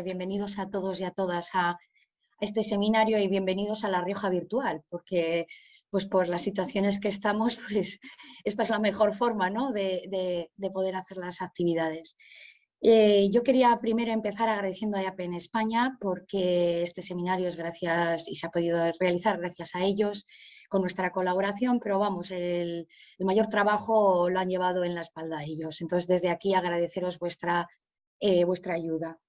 bienvenidos a todos y a todas a este seminario y bienvenidos a La Rioja Virtual, porque pues por las situaciones que estamos, pues esta es la mejor forma ¿no? de, poder hacer las actividades. Eh, yo quería primero empezar agradeciendo a IAP en España porque este seminario es gracias y se ha podido realizar gracias a ellos con nuestra colaboración, pero vamos, el, mayor trabajo lo han llevado en la espalda ellos. Entonces, desde aquí agradeceros vuestra, eh, vuestra ayuda.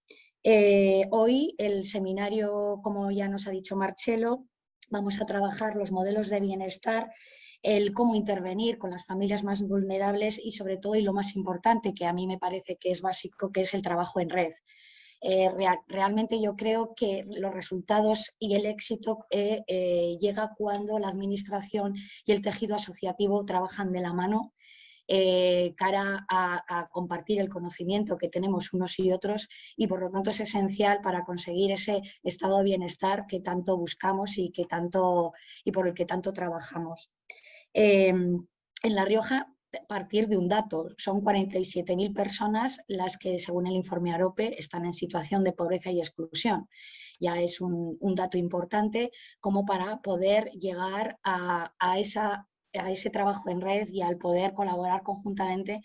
Eh, hoy el seminario, como ya nos ha dicho Marcelo, vamos a trabajar los modelos de bienestar, el cómo intervenir con las familias más vulnerables y sobre todo, y lo más importante, que a mí me parece que es básico, que es el trabajo en red. Eh, realmente yo creo que los resultados y el éxito eh, eh, llega cuando la administración y el tejido asociativo trabajan de la mano cara a, compartir el conocimiento que tenemos unos y otros y por lo tanto es esencial para conseguir ese estado de bienestar que tanto buscamos y, que tanto, y por el que tanto trabajamos. Em, en La Rioja partir de un dato. Son 47.000 personas las que, según el informe AROPE, están en situación de pobreza y exclusión. Ya es un, dato importante como para poder llegar a, esa, a ese trabajo en red y al poder colaborar conjuntamente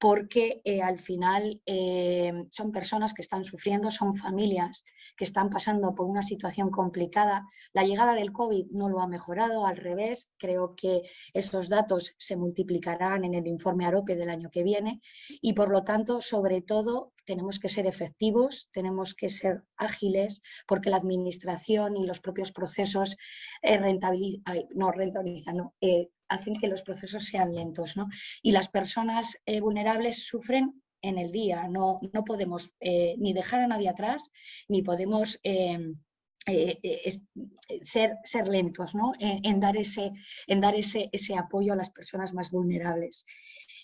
porque eh, al final eh, son personas que están sufriendo, son familias que están pasando por una situación complicada. La llegada del COVID no lo ha mejorado, al revés, creo que esos datos se multiplicarán en el informe AROPE del año que viene y por lo tanto, sobre todo, tenemos que ser efectivos, tenemos que ser ágiles, porque la administración y los propios procesos eh, no rentabilizan, no, hacen que los procesos sean lentos. Y las personas eh, vulnerables sufren en el día, no, no podemos eh, ni dejar a nadie atrás, ni podemos em, eh, ser, ser, lentos en, dar, ese, en dar ese, ese, apoyo a las personas más vulnerables.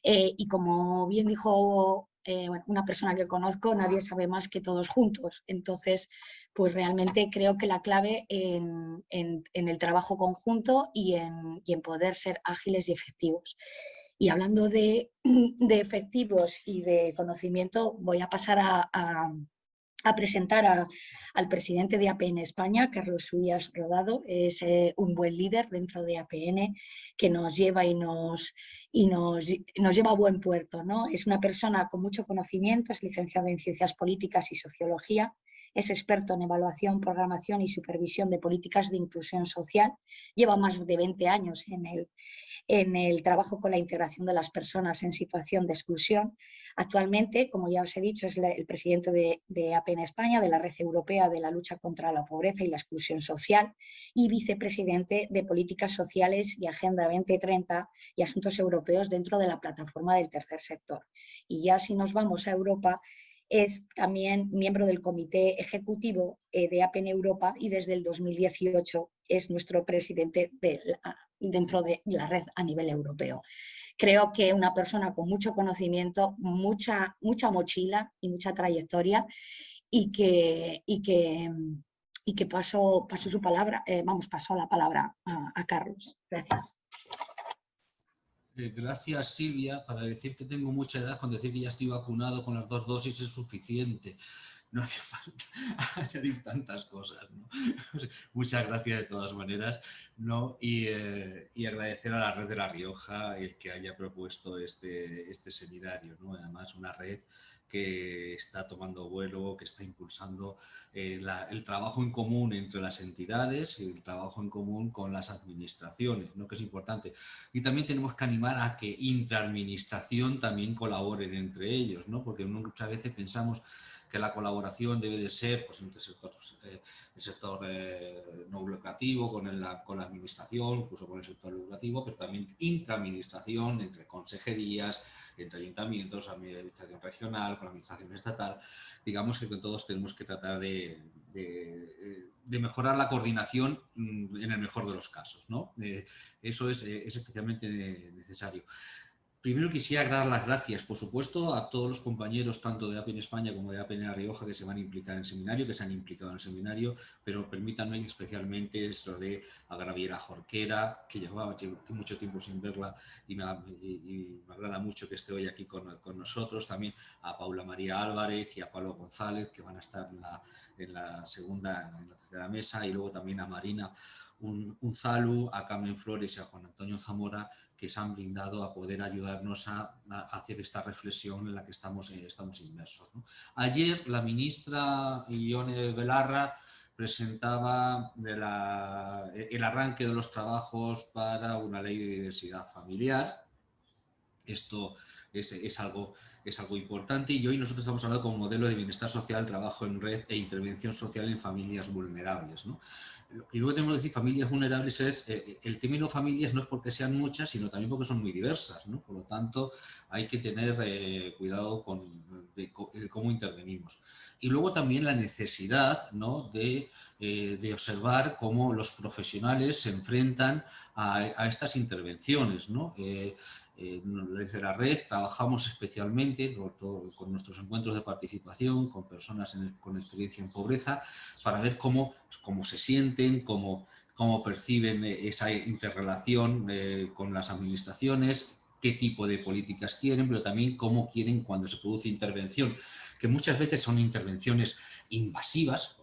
y como bien dijo eh, una persona que conozco, nadie sabe más que todos juntos. Entonces, pues realmente creo que la clave en, el trabajo conjunto y en, poder ser ágiles y efectivos. Y hablando de, efectivos y de conocimiento, voy a pasar a a presentar al presidente de APN España, Carlos Suyas Rodado. Es eh, un buen líder dentro de APN que nos lleva y nos, y nos, nos, lleva a buen puerto. ¿no? Es una persona con mucho conocimiento, es licenciado en Ciencias Políticas y Sociología, es experto en evaluación, programación y supervisión de políticas de inclusión social. Lleva más de 20 años en el, en el trabajo con la integración de las personas en situación de exclusión. Actualmente, como ya os he dicho, es el presidente de, de APN España, de la Red Europea de la Lucha contra la Pobreza y la Exclusión Social y vicepresidente de Políticas Sociales y Agenda 2030 y Asuntos Europeos dentro de la plataforma del tercer sector. Y ya si nos vamos a Europa, es también miembro del comité ejecutivo eh, de APN Europa y desde el 2018 es nuestro presidente dentro de la red a nivel europeo. Creo que una persona con mucho conocimiento, mucha, mucha mochila y mucha trayectoria y que, y que, y que paso, su palabra, eh, vamos, pasó la palabra a Carlos. Gracias. Gracias Silvia, para decir que tengo mucha edad, con decir que ya estoy vacunado con las dos dosis es suficiente. No hace falta añadir tantas cosas. Muchas gracias de todas maneras ¿no? Eh, y, agradecer a la red de La Rioja el que haya propuesto este, este seminario. ¿no? Además, una red que está tomando vuelo, que está impulsando eh, el trabajo en común entre las entidades y el trabajo en común con las administraciones, ¿no? que es importante. Y también tenemos que animar a que intraadministración también colaboren entre ellos, ¿no? porque muchas veces pensamos que la colaboración debe de ser pues, entre eh, el sector eh, no lucrativo con, la, con la administración, incluso con el sector lucrativo, pero también intraadministración entre consejerías, entre ayuntamientos, administración regional, con la administración estatal, digamos que todos tenemos que tratar de, mejorar la coordinación mm, en el mejor de los casos. ¿no? Eh, eso es, es, especialmente necesario. Primero quisiera dar las gracias, por supuesto, a todos los compañeros, tanto de APEN España como de APEN La Rioja, que se van a implicar en el seminario, que se han implicado en el seminario, pero permítanme especialmente lo de a Graviera Jorquera, que llevaba mucho tiempo sin verla y me, agrada mucho que esté hoy aquí con, nosotros, también a Paula María Álvarez y a Pablo González, que van a estar en la, en la segunda, en la tercera mesa, y luego también a Marina un, un Zalu, a Carmen Flores y a Juan Antonio Zamora, que se han brindado a poder ayudarnos a, hacer esta reflexión en la que estamos, eh, estamos inmersos. Ayer la ministra Ione Belarra presentaba el arranque de los trabajos para una ley de diversidad familiar. Esto es, algo, es algo importante y hoy nosotros estamos hablando con modelo de bienestar social, trabajo en red e intervención social en familias vulnerables. Lo primero que tenemos que decir familias vulnerables es, eh, eh, el término familias no es porque sean muchas, sino también porque son muy diversas. Por lo tanto, hay que tener eh, cuidado con cómo intervenimos. Y luego también la necesidad ¿no? de, de, observar cómo los profesionales se enfrentan a, estas intervenciones. Desde la red trabajamos especialmente con nuestros encuentros de participación, con personas con experiencia en pobreza, para ver cómo, cómo se sienten, cómo, cómo perciben esa interrelación eh, con las administraciones, qué tipo de políticas quieren, pero también cómo quieren cuando se produce intervención, que muchas veces son intervenciones invasivas,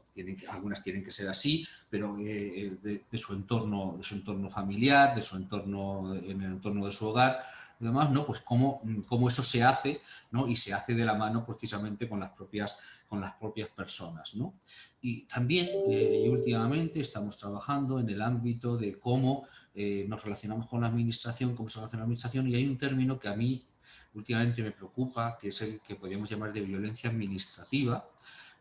algunas tienen que ser así, pero eh, de, su entorno, de su entorno familiar, de su entorno, en el entorno de su hogar, demás, ¿no? Pues cómo, cómo, eso se hace, ¿no? Y se hace de la mano precisamente con las propias, con las propias personas, ¿no? Y también, eh, y últimamente, estamos trabajando en el ámbito de cómo eh, nos relacionamos con la administración, cómo se relaciona la administración, y hay un término que a mí últimamente me preocupa, que es el que podríamos llamar de violencia administrativa,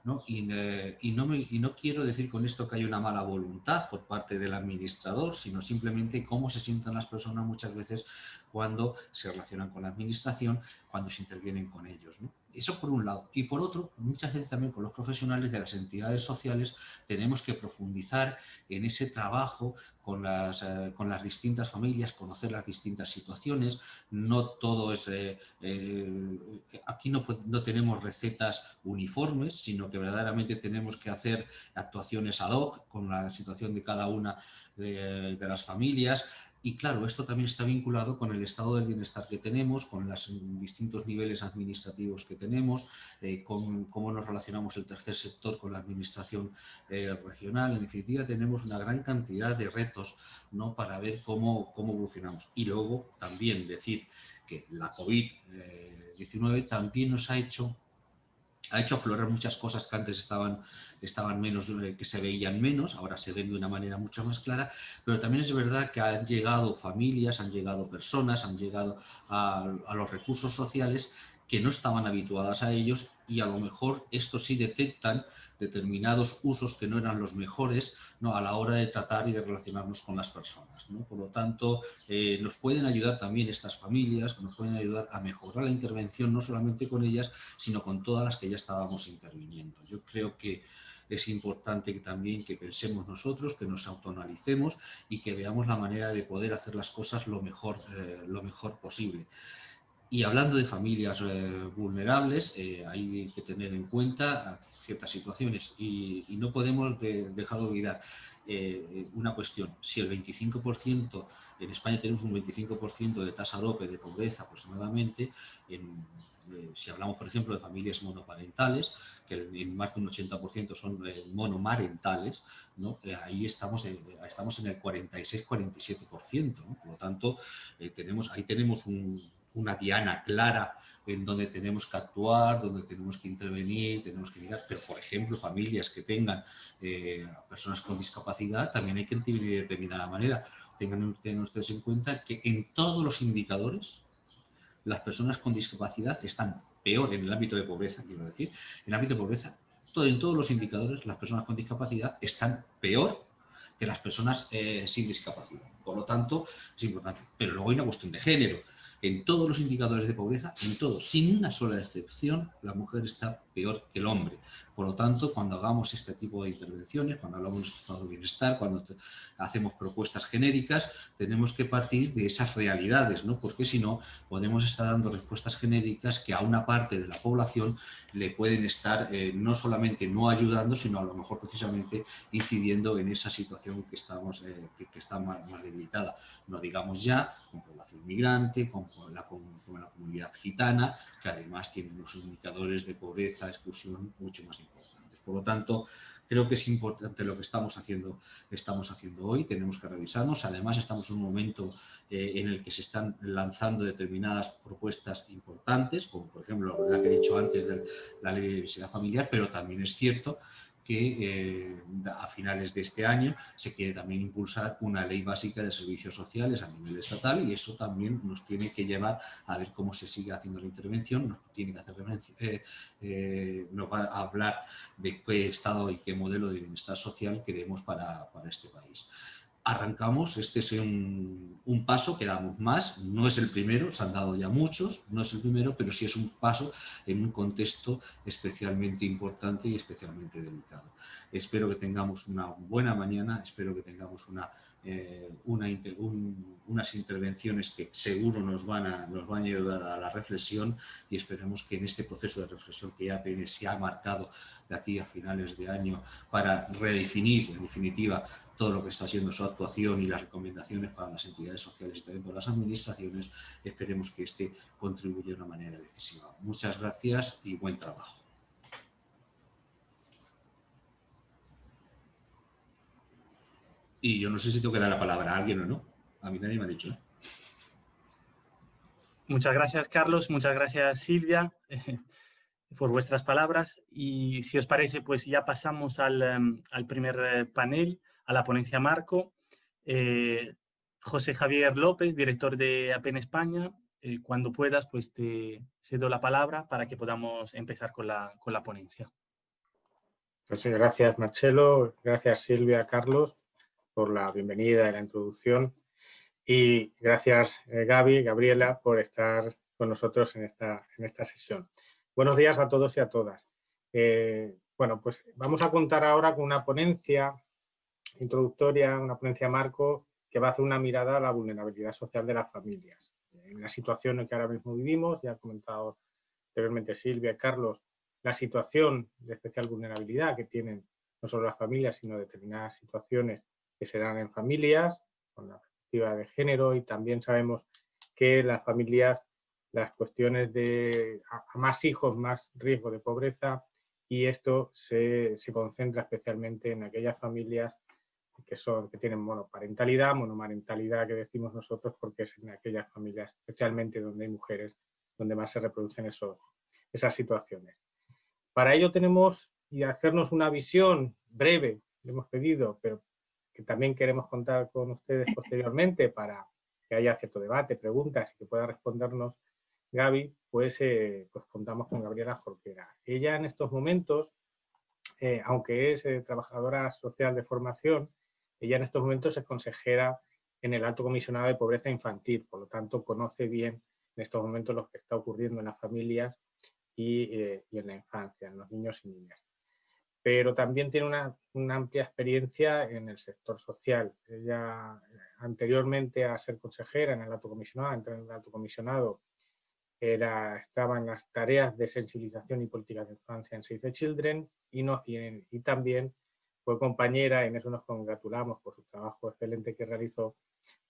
¿no? Y, eh, y, no me, y, no quiero decir con esto que hay una mala voluntad por parte del administrador, sino simplemente cómo se sientan las personas muchas veces cuando se relacionan con la administración, cuando se intervienen con ellos. Eso por un lado. Y por otro, muchas veces también con los profesionales de las entidades sociales tenemos que profundizar en ese trabajo con las, eh, distintas familias, conocer las distintas situaciones. No todo es... Eh, eh, aquí no, no tenemos recetas uniformes, sino que verdaderamente tenemos que hacer actuaciones ad hoc con la situación de cada una de las familias y claro, esto también está vinculado con el estado del bienestar que tenemos, con los distintos niveles administrativos que tenemos, eh, con cómo nos relacionamos el tercer sector con la administración eh, regional. En definitiva, tenemos una gran cantidad de retos ¿no? para ver cómo, cómo evolucionamos. Y luego también decir que la COVID-19 eh, también nos ha hecho ha hecho aflorar muchas cosas que antes estaban, estaban menos, eh, que se veían menos, ahora se ven de una manera mucho más clara, pero también es verdad que han llegado familias, han llegado personas, han llegado a, a los recursos sociales que no estaban habituadas a ellos y a lo mejor estos sí detectan determinados usos que no eran los mejores ¿no? a la hora de tratar y de relacionarnos con las personas. ¿no? Por lo tanto, eh, nos pueden ayudar también estas familias, nos pueden ayudar a mejorar la intervención no solamente con ellas, sino con todas las que ya estábamos interviniendo. Yo creo que es importante también que pensemos nosotros, que nos autoanalicemos y que veamos la manera de poder hacer las cosas lo mejor, eh, lo mejor posible. Y hablando de familias eh, vulnerables, eh, hay que tener en cuenta ciertas situaciones y, no podemos dejar de olvidar eh, una cuestión. Si el 25%, en España tenemos un 25% de tasa DOPE de pobreza aproximadamente, si hablamos por ejemplo de familias monoparentales, que en más de un 80% son monomarentales, ¿no? ahí estamos en, estamos en el 46-47%. Por lo tanto, tenemos, ahí tenemos un una diana clara en donde tenemos que actuar, donde tenemos que intervenir, tenemos que mirar, pero por ejemplo familias que tengan eh, personas con discapacidad también hay que intervenir de determinada manera. Tengan, ustedes en cuenta que en todos los indicadores las personas con discapacidad están peor en el ámbito de pobreza, quiero decir, en el ámbito de pobreza, todo, en todos los indicadores las personas con discapacidad están peor que las personas eh, sin discapacidad. Por lo tanto, es importante. Pero luego hay una cuestión de género en todos los indicadores de pobreza, en todos, sin una sola excepción, la mujer está peor que el hombre. Por lo tanto, cuando hagamos este tipo de intervenciones, cuando hablamos de estado de bienestar, cuando hacemos propuestas genéricas, tenemos que partir de esas realidades, ¿no? porque si no, podemos estar dando respuestas genéricas que a una parte de la población le pueden estar eh, no solamente no ayudando, sino a lo mejor precisamente incidiendo en esa situación que, estamos, eh, que, está más, debilitada. No digamos ya con población migrante, con con la comunidad gitana, que además tienen unos indicadores de pobreza, exclusión mucho más importantes. Por lo tanto, creo que es importante lo que estamos haciendo, estamos haciendo hoy, tenemos que revisarnos, además estamos en un momento eh, en el que se están lanzando determinadas propuestas importantes, como por ejemplo la que he dicho antes de la ley de diversidad familiar, pero también es cierto que eh, a finales de este año se quiere también impulsar una ley básica de servicios sociales a nivel estatal y eso también nos tiene que llevar a ver cómo se sigue haciendo la intervención, nos tiene que hacer eh, eh, nos va a hablar de qué estado y qué modelo de bienestar social queremos para, para este país arrancamos, este es un, un, paso que damos más, no es el primero, se han dado ya muchos, no es el primero, pero sí es un paso en un contexto especialmente importante y especialmente delicado. Espero que tengamos una buena mañana, espero que tengamos una, eh, una, unas intervenciones que seguro nos van, a, nos van a ayudar a la reflexión y esperemos que en este proceso de reflexión que ya se ha marcado de aquí a finales de año para redefinir en definitiva todo lo que está siendo su actuación y las recomendaciones para las entidades sociales y también para las administraciones, esperemos que este contribuya de una manera decisiva. Muchas gracias y buen trabajo. Y yo no sé si tengo que dar la palabra a alguien o no. A mí nadie me ha dicho. ¿eh? Muchas gracias, Carlos. Muchas gracias, Silvia, por vuestras palabras. Y si os parece, pues ya pasamos al, em, primer eh, panel, a la ponencia Marco. Eh, José Javier López, director de APEN España. cuando puedas, pues te cedo la palabra para que podamos empezar con la, con la ponencia. Pues gracias, Marcelo. Gracias, Silvia, Carlos por la bienvenida y la introducción. Y gracias eh, Gaby, Gabriela, por estar con nosotros en esta, en esta sesión. Buenos días a todos y a todas. Eh, bueno, pues vamos a contar ahora con una ponencia introductoria, una ponencia marco, que va a hacer una mirada a la vulnerabilidad social de las familias. En la situación en que ahora mismo vivimos, ya ha comentado anteriormente Silvia y Carlos, la situación de especial vulnerabilidad que tienen no solo las familias, sino determinadas situaciones que se dan en familias, con la perspectiva de género y también sabemos que las familias, las cuestiones de a, más hijos, más riesgo de pobreza y esto se, se, concentra especialmente en aquellas familias que, son, que tienen monoparentalidad, monomarentalidad que decimos nosotros porque es en aquellas familias, especialmente donde hay mujeres, donde más se reproducen esos, esas situaciones. Para ello tenemos y hacernos una visión breve, le hemos pedido, pero que también queremos contar con ustedes posteriormente para que haya cierto debate, preguntas y que pueda respondernos Gaby, pues, eh, pues contamos con Gabriela Jorquera. Ella en estos momentos, eh, aunque es eh, trabajadora social de formación, ella en estos momentos es consejera en el Alto Comisionado de Pobreza Infantil, por lo tanto conoce bien en estos momentos lo que está ocurriendo en las familias y, y en la infancia, en los niños y niñas pero también tiene una, amplia experiencia en el sector social. Ella, anteriormente a ser consejera en el alto comisionado, en el alto comisionado, era, estaba en las tareas de sensibilización y políticas de infancia en Save the Children y, no, y, también fue compañera, en eso nos congratulamos por su trabajo excelente que realizó,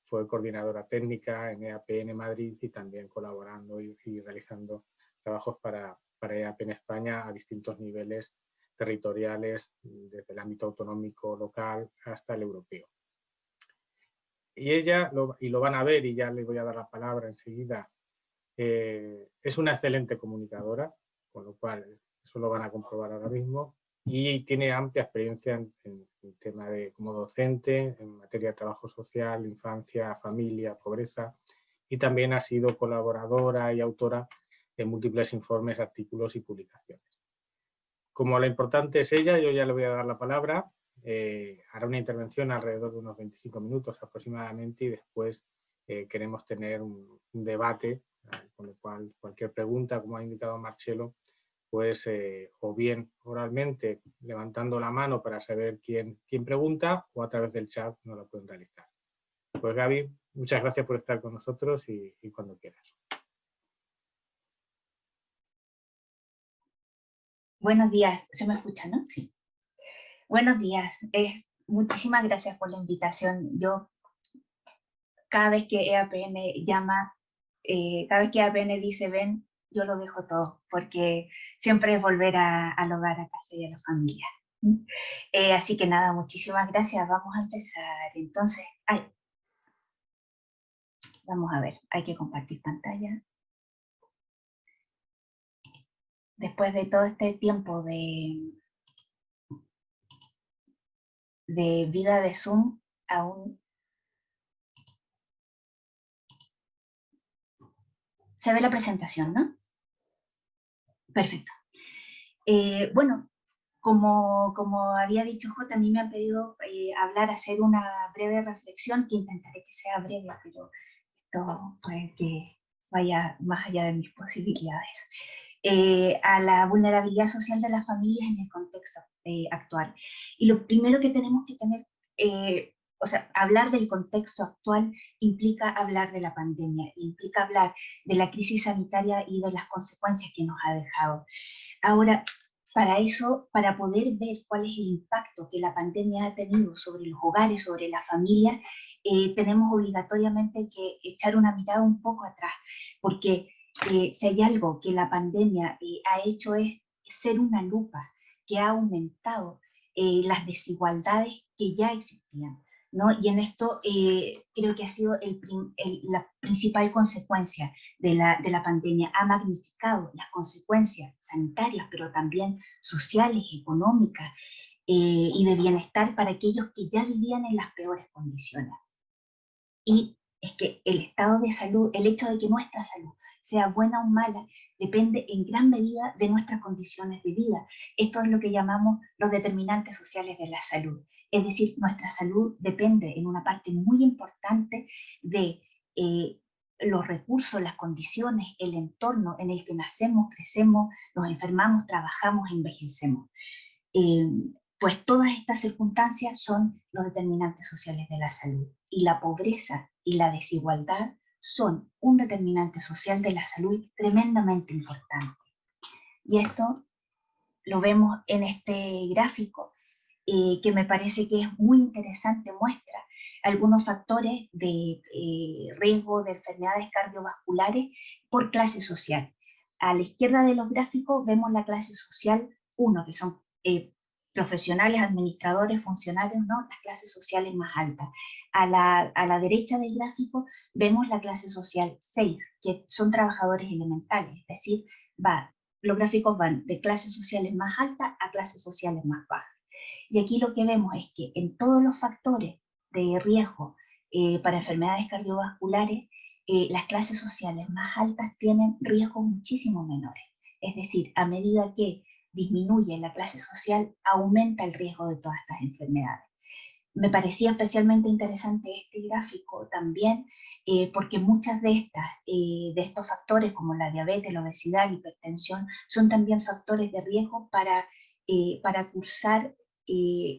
fue coordinadora técnica en EAPN Madrid y también colaborando y, realizando trabajos para, para EAP en España a distintos niveles territoriales desde el ámbito autonómico local hasta el europeo. Y ella, y lo van a ver y ya le voy a dar la palabra enseguida, eh, es una excelente comunicadora, con lo cual eso lo van a comprobar ahora mismo, y tiene amplia experiencia en, el tema de como docente, en materia de trabajo social, infancia, familia, pobreza, y también ha sido colaboradora y autora de múltiples informes, artículos y publicaciones. Como la importante es ella, yo ya le voy a dar la palabra. Eh, hará una intervención alrededor de unos 25 minutos aproximadamente y después queremos tener un, debate, con lo cual cualquier pregunta, como ha indicado Marcelo, pues o bien oralmente levantando la mano para saber quién, quién pregunta o a través del chat no lo pueden realizar. Pues Gaby, muchas gracias por estar con nosotros y, y cuando quieras. Buenos días, ¿se me escucha, no? Sí. Buenos días, eh, muchísimas gracias por la invitación. Yo, cada vez que EAPN llama, eh, cada vez que EAPN dice ven, yo lo dejo todo, porque siempre es volver a, al hogar, a casa y a la familia. Eh, así que nada, muchísimas gracias. Vamos a empezar. Entonces, ay, vamos a ver, hay que compartir pantalla después de todo este tiempo de, de vida de Zoom, aún se ve la presentación, ¿no? Perfecto. Eh, bueno, como, como, había dicho J, a mí me han pedido eh, hablar, hacer una breve reflexión, que intentaré que sea breve, pero esto puede que vaya más allá de mis posibilidades. Eh, a la vulnerabilidad social de las familias en el contexto actual. Y lo primero que tenemos que tener, o sea, hablar del contexto actual implica hablar de la pandemia, implica hablar de la crisis sanitaria y de las consecuencias que nos ha dejado. Ahora, para eso, para poder ver cuál es el impacto que la pandemia ha tenido sobre los hogares, sobre la familia, tenemos obligatoriamente que echar una mirada un poco atrás, porque eh, si hay algo que la pandemia eh, ha hecho es ser una lupa que ha aumentado eh, las desigualdades que ya existían. ¿No? Y en esto creo que ha sido la principal consecuencia de la, de la pandemia. Ha magnificado las consecuencias sanitarias, pero también sociales, económicas y de bienestar para aquellos que ya vivían en las peores condiciones. Y es que el estado de salud, el hecho de que nuestra salud sea buena o mala, depende en gran medida de nuestras condiciones de vida. Esto es lo que llamamos los determinantes sociales de la salud. Es decir, nuestra salud depende en una parte muy importante de eh, los recursos, las condiciones, el entorno en el que nacemos, crecemos, nos enfermamos, trabajamos envejecemos. Eh, pues todas estas circunstancias son los determinantes sociales de la salud. Y la pobreza y la desigualdad son un determinante social de la salud tremendamente importante. Y esto lo vemos en este gráfico, que me parece que es muy interesante, muestra algunos factores de eh, riesgo de enfermedades cardiovasculares por clase social. A la izquierda de los gráficos vemos la clase social 1, que son eh, profesionales, administradores, funcionarios, ¿no? las clases sociales más altas. A la, a la, derecha del gráfico vemos la clase social 6, que son trabajadores elementales, es decir, va, los gráficos van de clases sociales más altas a clases sociales más bajas. Y aquí lo que vemos es que en todos los factores de riesgo eh, para enfermedades cardiovasculares, eh, las clases sociales más altas tienen riesgos muchísimo menores. Es decir, a medida que disminuye la clase social, aumenta el riesgo de todas estas enfermedades. Me parecía especialmente interesante este gráfico también eh, porque muchas de, estas, de estos factores como la diabetes, la obesidad, la hipertensión, son también factores de riesgo para, para cursar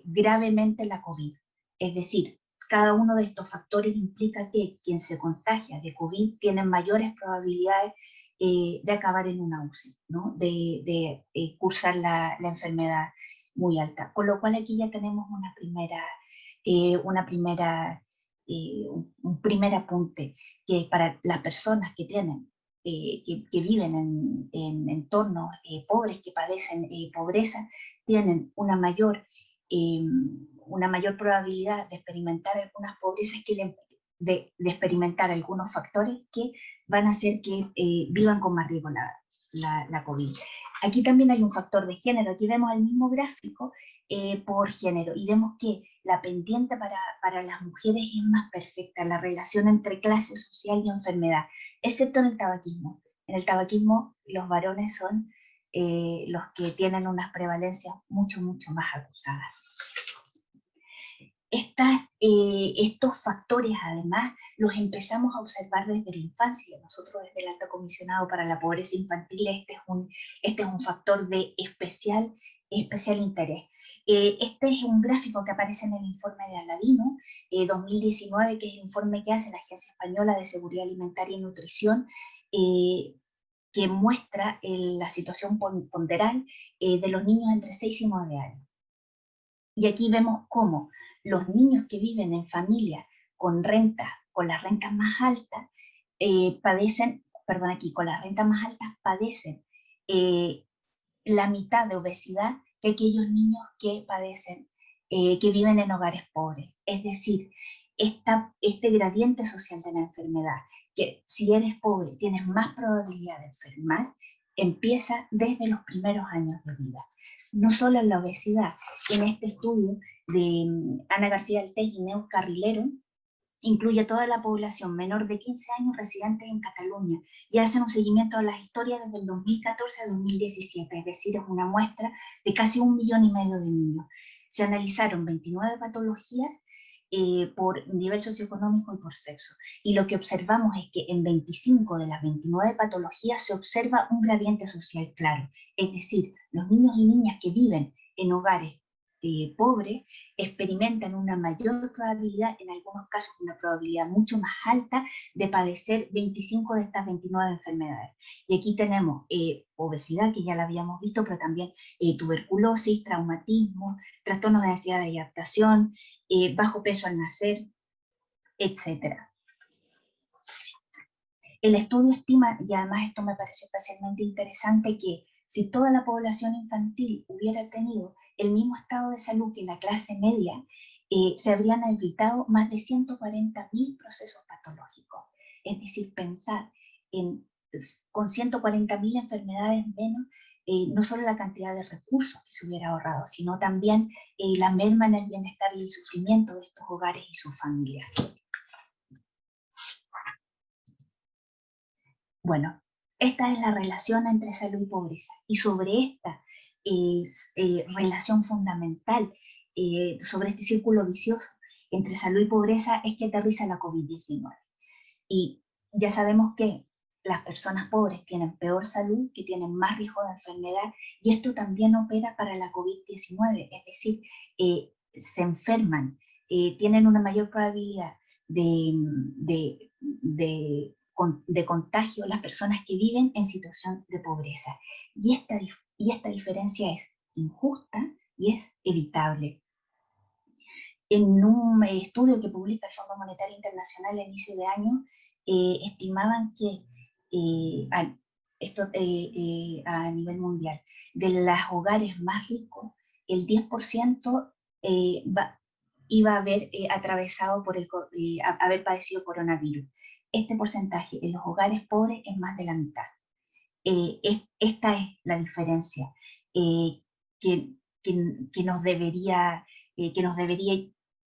gravemente la COVID. Es decir, cada uno de estos factores implica que quien se contagia de COVID tiene mayores probabilidades eh, de acabar en una UCI, ¿no? de, eh, cursar la, enfermedad muy alta. Con lo cual aquí ya tenemos una primera, eh, una primera, un primer apunte que para las personas que tienen que, viven en, en entornos pobres, que padecen pobreza, tienen una mayor, una mayor probabilidad de experimentar algunas pobrezas que le, de, experimentar algunos factores que van a hacer que eh, vivan con más riesgo la, la, COVID. Aquí también hay un factor de género, aquí vemos el mismo gráfico eh, por género y vemos que la pendiente para, para, las mujeres es más perfecta, la relación entre clase social y enfermedad, excepto en el tabaquismo. En el tabaquismo los varones son eh, los que tienen unas prevalencias mucho, mucho más acusadas. eh, estos factores, además, los empezamos a observar desde la infancia. Nosotros desde el Alto Comisionado para la Pobreza Infantil, este es un, este es un factor de especial, especial interés. Eh, este es un gráfico que aparece en el informe de Aladino, 2019, que es el informe que hace la Agencia Española de Seguridad Alimentaria y Nutrición, que muestra la situación ponderal de los niños entre 6 y 9 años. Y aquí vemos cómo los niños que viven en familias con renta, con las rentas más altas, eh, padecen, perdón, aquí, con las rentas más altas padecen eh, la mitad de obesidad que aquellos niños que padecen, eh, que viven en hogares pobres. Es decir, esta, este gradiente social de la enfermedad, que si eres pobre tienes más probabilidad de enfermar, empieza desde los primeros años de vida. No solo en la obesidad, en este estudio de mm, Ana García Altés y Neus Carrilero, incluye toda la población menor de 15 años residentes en Cataluña y hacen un seguimiento de las historias desde el 2014 a 2017, es decir, es una muestra de casi un millón y medio de niños. Se analizaron 29 patologías eh, por nivel socioeconómico y por sexo. Y lo que observamos es que en 25 de las 29 patologías se observa un gradiente social claro. Es decir, los niños y niñas que viven en hogares eh, pobre experimentan una mayor probabilidad, en algunos casos una probabilidad mucho más alta, de padecer 25 de estas 29 enfermedades. Y aquí tenemos eh, obesidad, que ya la habíamos visto, pero también eh, tuberculosis, traumatismo, trastornos de ansiedad y adaptación, bajo peso al nacer, etc. El estudio estima, y además esto me parece especialmente interesante, que si toda la población infantil hubiera tenido el mismo estado de salud que la clase media, eh, se habrían evitado más de 140.000 procesos patológicos. Es decir, pensar en, con 140.000 enfermedades menos, eh, no solo la cantidad de recursos que se hubiera ahorrado, sino también eh, la merma en el bienestar y el sufrimiento de estos hogares y sus familias. Bueno, esta es la relación entre salud y pobreza. Y sobre esta es, eh, relación fundamental eh, sobre este círculo vicioso entre salud y pobreza es que aterriza la COVID-19. Y ya sabemos que las personas pobres tienen peor salud, que tienen más riesgo de enfermedad, y esto también opera para la COVID-19, es decir, eh, se enferman, tienen una mayor probabilidad de, de, de, de, contagio las personas que viven en situación de pobreza. Y esta y esta diferencia es injusta y es evitable. En un estudio que publica el Fondo Monetario Internacional a inicio de año, eh, estimaban que eh, esto, eh, a nivel mundial, de los hogares más ricos, el 10% iba a haber atravesado por el, haber padecido coronavirus. Este porcentaje en los hogares pobres es más de la mitad. Eh, esta es la diferencia eh, que, nos debería, eh, que nos debería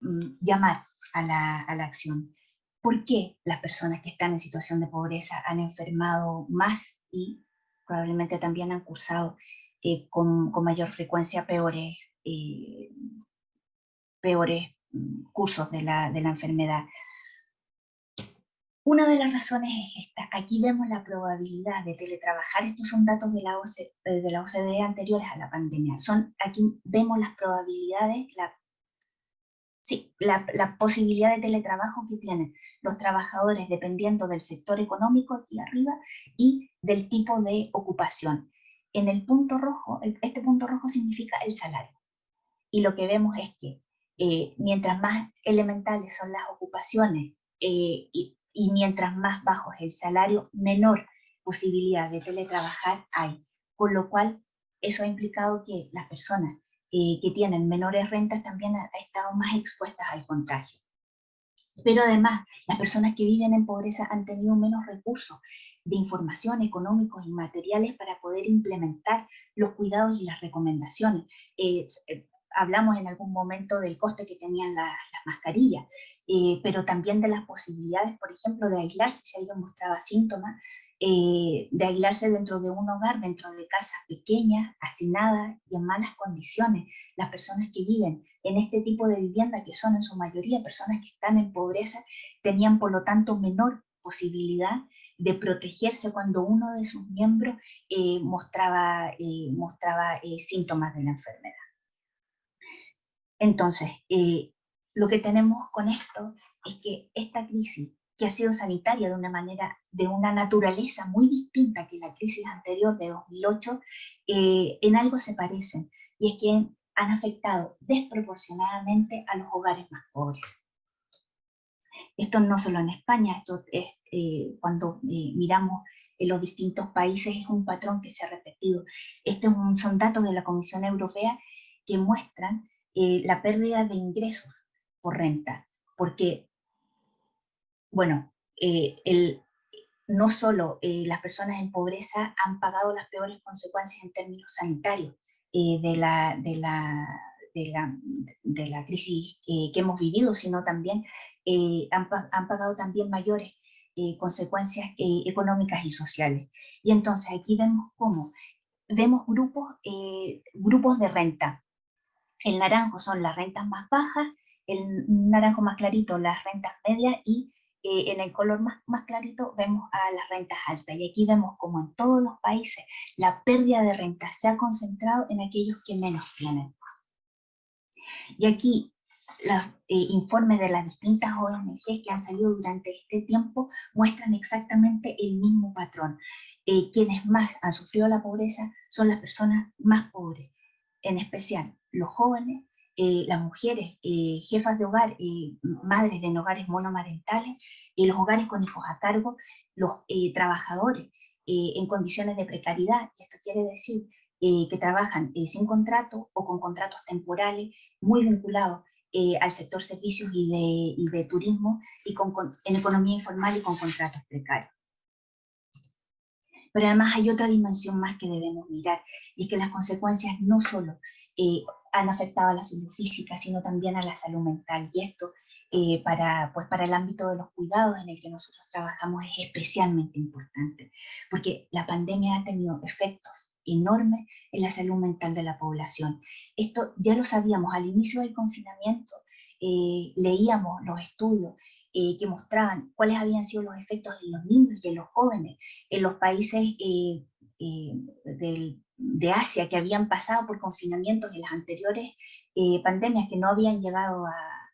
mm, llamar a la, a la, acción. ¿Por qué las personas que están en situación de pobreza han enfermado más y probablemente también han cursado con, con, mayor frecuencia peores, peores mm, cursos de la, de la enfermedad? Una de las razones es esta. Aquí vemos la probabilidad de teletrabajar. Estos son datos de la, OCDE, eh, de la OCDE anteriores a la pandemia. Son, aquí vemos las probabilidades, la, sí, la, la, posibilidad de teletrabajo que tienen los trabajadores dependiendo del sector económico aquí arriba y del tipo de ocupación. En el punto rojo, este punto rojo significa el salario. Y lo que vemos es que eh, mientras más elementales son las ocupaciones eh, y, y mientras más bajo es el salario, menor posibilidad de teletrabajar hay. Con lo cual, eso ha implicado que las personas eh, que tienen menores rentas también han estado más expuestas al contagio. Pero además, las personas que viven en pobreza han tenido menos recursos de información económicos y materiales para poder implementar los cuidados y las recomendaciones. Eh, hablamos en algún momento del coste que tenían las mascarillas, eh, pero también de las posibilidades, por ejemplo, de aislarse si alguien mostraba síntomas, eh, de aislarse dentro de un hogar, dentro de casas pequeñas, hacinadas y en malas condiciones. Las personas que viven en este tipo de vivienda, que son en su mayoría personas que están en pobreza, tenían por lo tanto menor posibilidad de protegerse cuando uno de sus miembros eh, mostraba, mostraba síntomas de la enfermedad. Entonces, lo que tenemos con esto es que esta crisis que ha sido sanitaria de una manera, de una naturaleza muy distinta que la crisis anterior de 2008, eh, en algo se parecen, y es que han afectado desproporcionadamente a los hogares más pobres. Esto no solo en España, esto es, eh, cuando eh, miramos en los distintos países es un patrón que se ha repetido. Estos son datos de la Comisión Europea que muestran la pérdida de ingresos por renta, porque bueno, eh, no solo eh, las personas en pobreza han pagado las peores consecuencias en términos sanitarios eh, de, la, de, la, de, la, de, la, crisis que hemos vivido, sino también han, han, pagado también mayores consecuencias económicas y sociales. Y entonces aquí vemos cómo, vemos grupos, grupos de renta. El naranjo son las rentas más bajas, el naranjo más clarito las rentas medias y eh, en el color más, más clarito vemos a las rentas altas y aquí vemos como en todos los países la pérdida de renta se ha concentrado en aquellos que menos tienen. Y aquí los eh, informes de las distintas ONG que han salido durante este tiempo muestran exactamente el mismo patrón. Eh, quienes más han sufrido la pobreza son las personas más pobres, en especial los jóvenes, eh, las mujeres eh, jefas de hogar, eh, madres de hogares monomarentales, los hogares con hijos a cargo, los trabajadores en condiciones de precariedad, esto quiere decir que trabajan sin contrato o con contratos temporales muy vinculados al sector servicios y de, turismo y con, en economía informal y con contratos precarios. Pero además hay otra dimensión más que debemos mirar, y es que las consecuencias no solo han afectado a la salud física, sino también a la salud mental. Y esto eh, para, pues para el ámbito de los cuidados en el que nosotros trabajamos es especialmente importante, porque la pandemia ha tenido efectos enormes en la salud mental de la población. Esto ya lo sabíamos al inicio del confinamiento, eh, leíamos los estudios eh, que mostraban cuáles habían sido los efectos en los niños y en los jóvenes en los países del de Asia que habían pasado por confinamientos en las anteriores eh, pandemias, que no habían llegado a,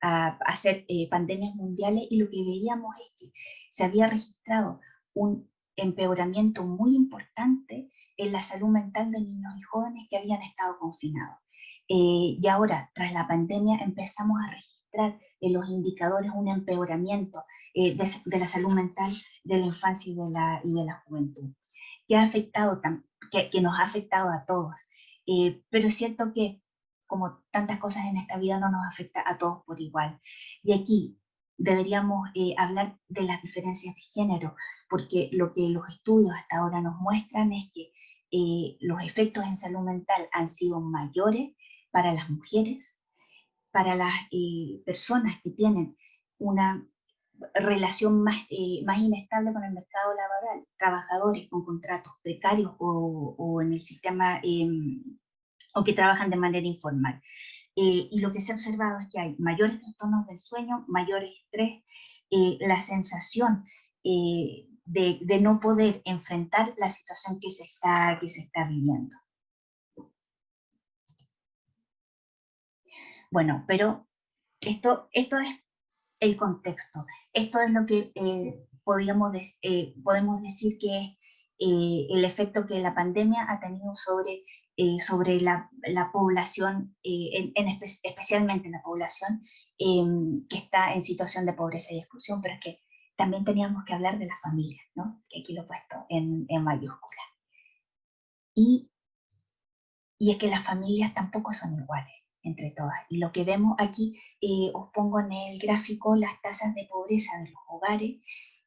a, ser eh, pandemias mundiales, y lo que veíamos es que se había registrado un empeoramiento muy importante en la salud mental de niños y jóvenes que habían estado confinados. Eh, y ahora, tras la pandemia, empezamos a registrar en los indicadores un empeoramiento de, de, la salud mental de la infancia y de la, y de la juventud, que ha afectado también que, nos ha afectado a todos. Eh, pero es cierto que, como tantas cosas en esta vida, no nos afecta a todos por igual. Y aquí deberíamos eh, hablar de las diferencias de género, porque lo que los estudios hasta ahora nos muestran es que eh, los efectos en salud mental han sido mayores para las mujeres, para las personas que tienen una relación más, eh, más inestable con el mercado laboral, trabajadores con contratos precarios o, o en el sistema, em, o que trabajan de manera informal. Eh, y lo que se ha observado es que hay mayores trastornos del sueño, mayor estrés, eh, la sensación de, de, no poder enfrentar la situación que se está, que se está viviendo. Bueno, pero esto, esto es el contexto. Esto es lo que eh, eh, podemos decir que es eh, el efecto que la pandemia ha tenido sobre, sobre la, la población, en, especialmente la población em, que está en situación de pobreza y exclusión, pero es que también teníamos que hablar de las familias, ¿no? que aquí lo he puesto en, en mayúsculas. Y, y es que las familias tampoco son iguales entre todas. Y lo que vemos aquí, eh, os pongo en el gráfico las tasas de pobreza de los hogares,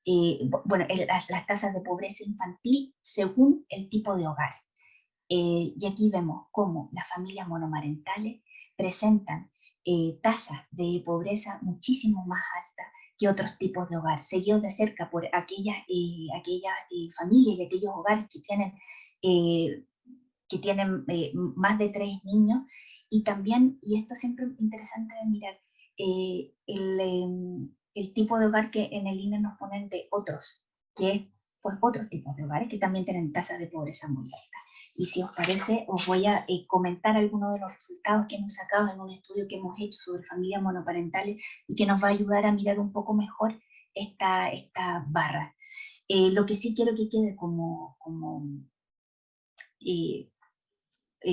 eh, bueno, las, tasas de pobreza infantil según el tipo de hogar. Eh, y aquí vemos cómo las familias monomarentales presentan tasas de pobreza muchísimo más altas que otros tipos de hogar, seguidos de cerca por aquellas, eh, aquellas eh, familias y aquellos hogares que tienen, eh, que tienen más de tres niños, y también, y esto siempre es interesante de mirar, el, em, el, tipo de hogar que en el INE nos ponen de otros, que es pues otros tipos de hogares que también tienen tasas de pobreza muy altas. Y si os parece, os voy a eh, comentar algunos de los resultados que hemos sacado en un estudio que hemos hecho sobre familias monoparentales y que nos va a ayudar a mirar un poco mejor esta, esta barra. Eh, lo que sí quiero que quede como, como, eh,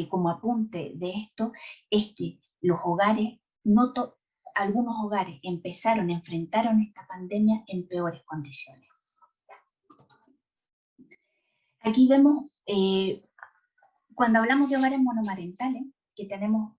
como apunte de esto es que los hogares, no algunos hogares empezaron, enfrentaron esta pandemia en peores condiciones. Aquí vemos cuando hablamos de hogares monomarentales, que tenemos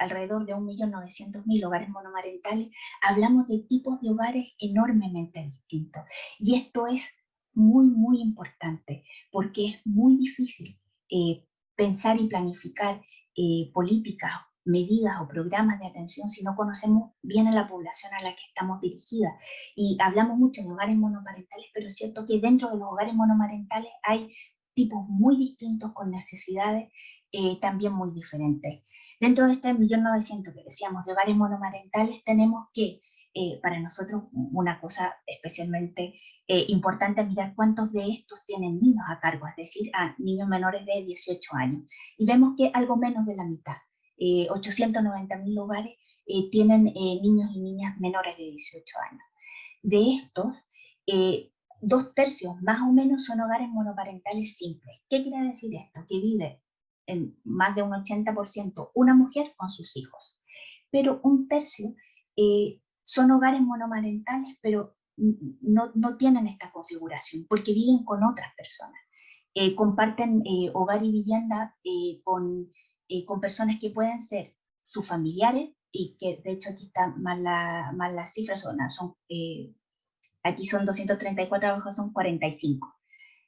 alrededor de 1.900.000 hogares monomarentales, hablamos de tipos de hogares enormemente distintos. Y esto es muy, muy importante, porque es muy difícil eh, pensar y planificar eh, políticas, medidas o programas de atención si no conocemos bien a la población a la que estamos dirigidas. Y hablamos mucho de hogares monomarentales, pero es cierto que dentro de los hogares monomarentales hay tipos muy distintos con necesidades eh, también muy diferentes. Dentro de este 1.900.000 que decíamos de hogares monomarentales tenemos que, eh, para nosotros, una cosa especialmente eh, importante mirar cuántos de estos tienen niños a cargo, es decir, a niños menores de 18 años. Y vemos que algo menos de la mitad, 890.000 hogares tienen niños y niñas menores de 18 años. De estos, dos tercios más o menos son hogares monoparentales simples. ¿Qué quiere decir esto? Que vive en más de un 80% una mujer con sus hijos. Pero un tercio eh, son hogares monomarentales, pero no, no, tienen esta configuración, porque viven con otras personas. Eh, comparten eh, hogar y vivienda con, con personas que pueden ser sus familiares, y que de hecho aquí está más, la, más las cifras, son, son Aquí son 234, abajo son 45.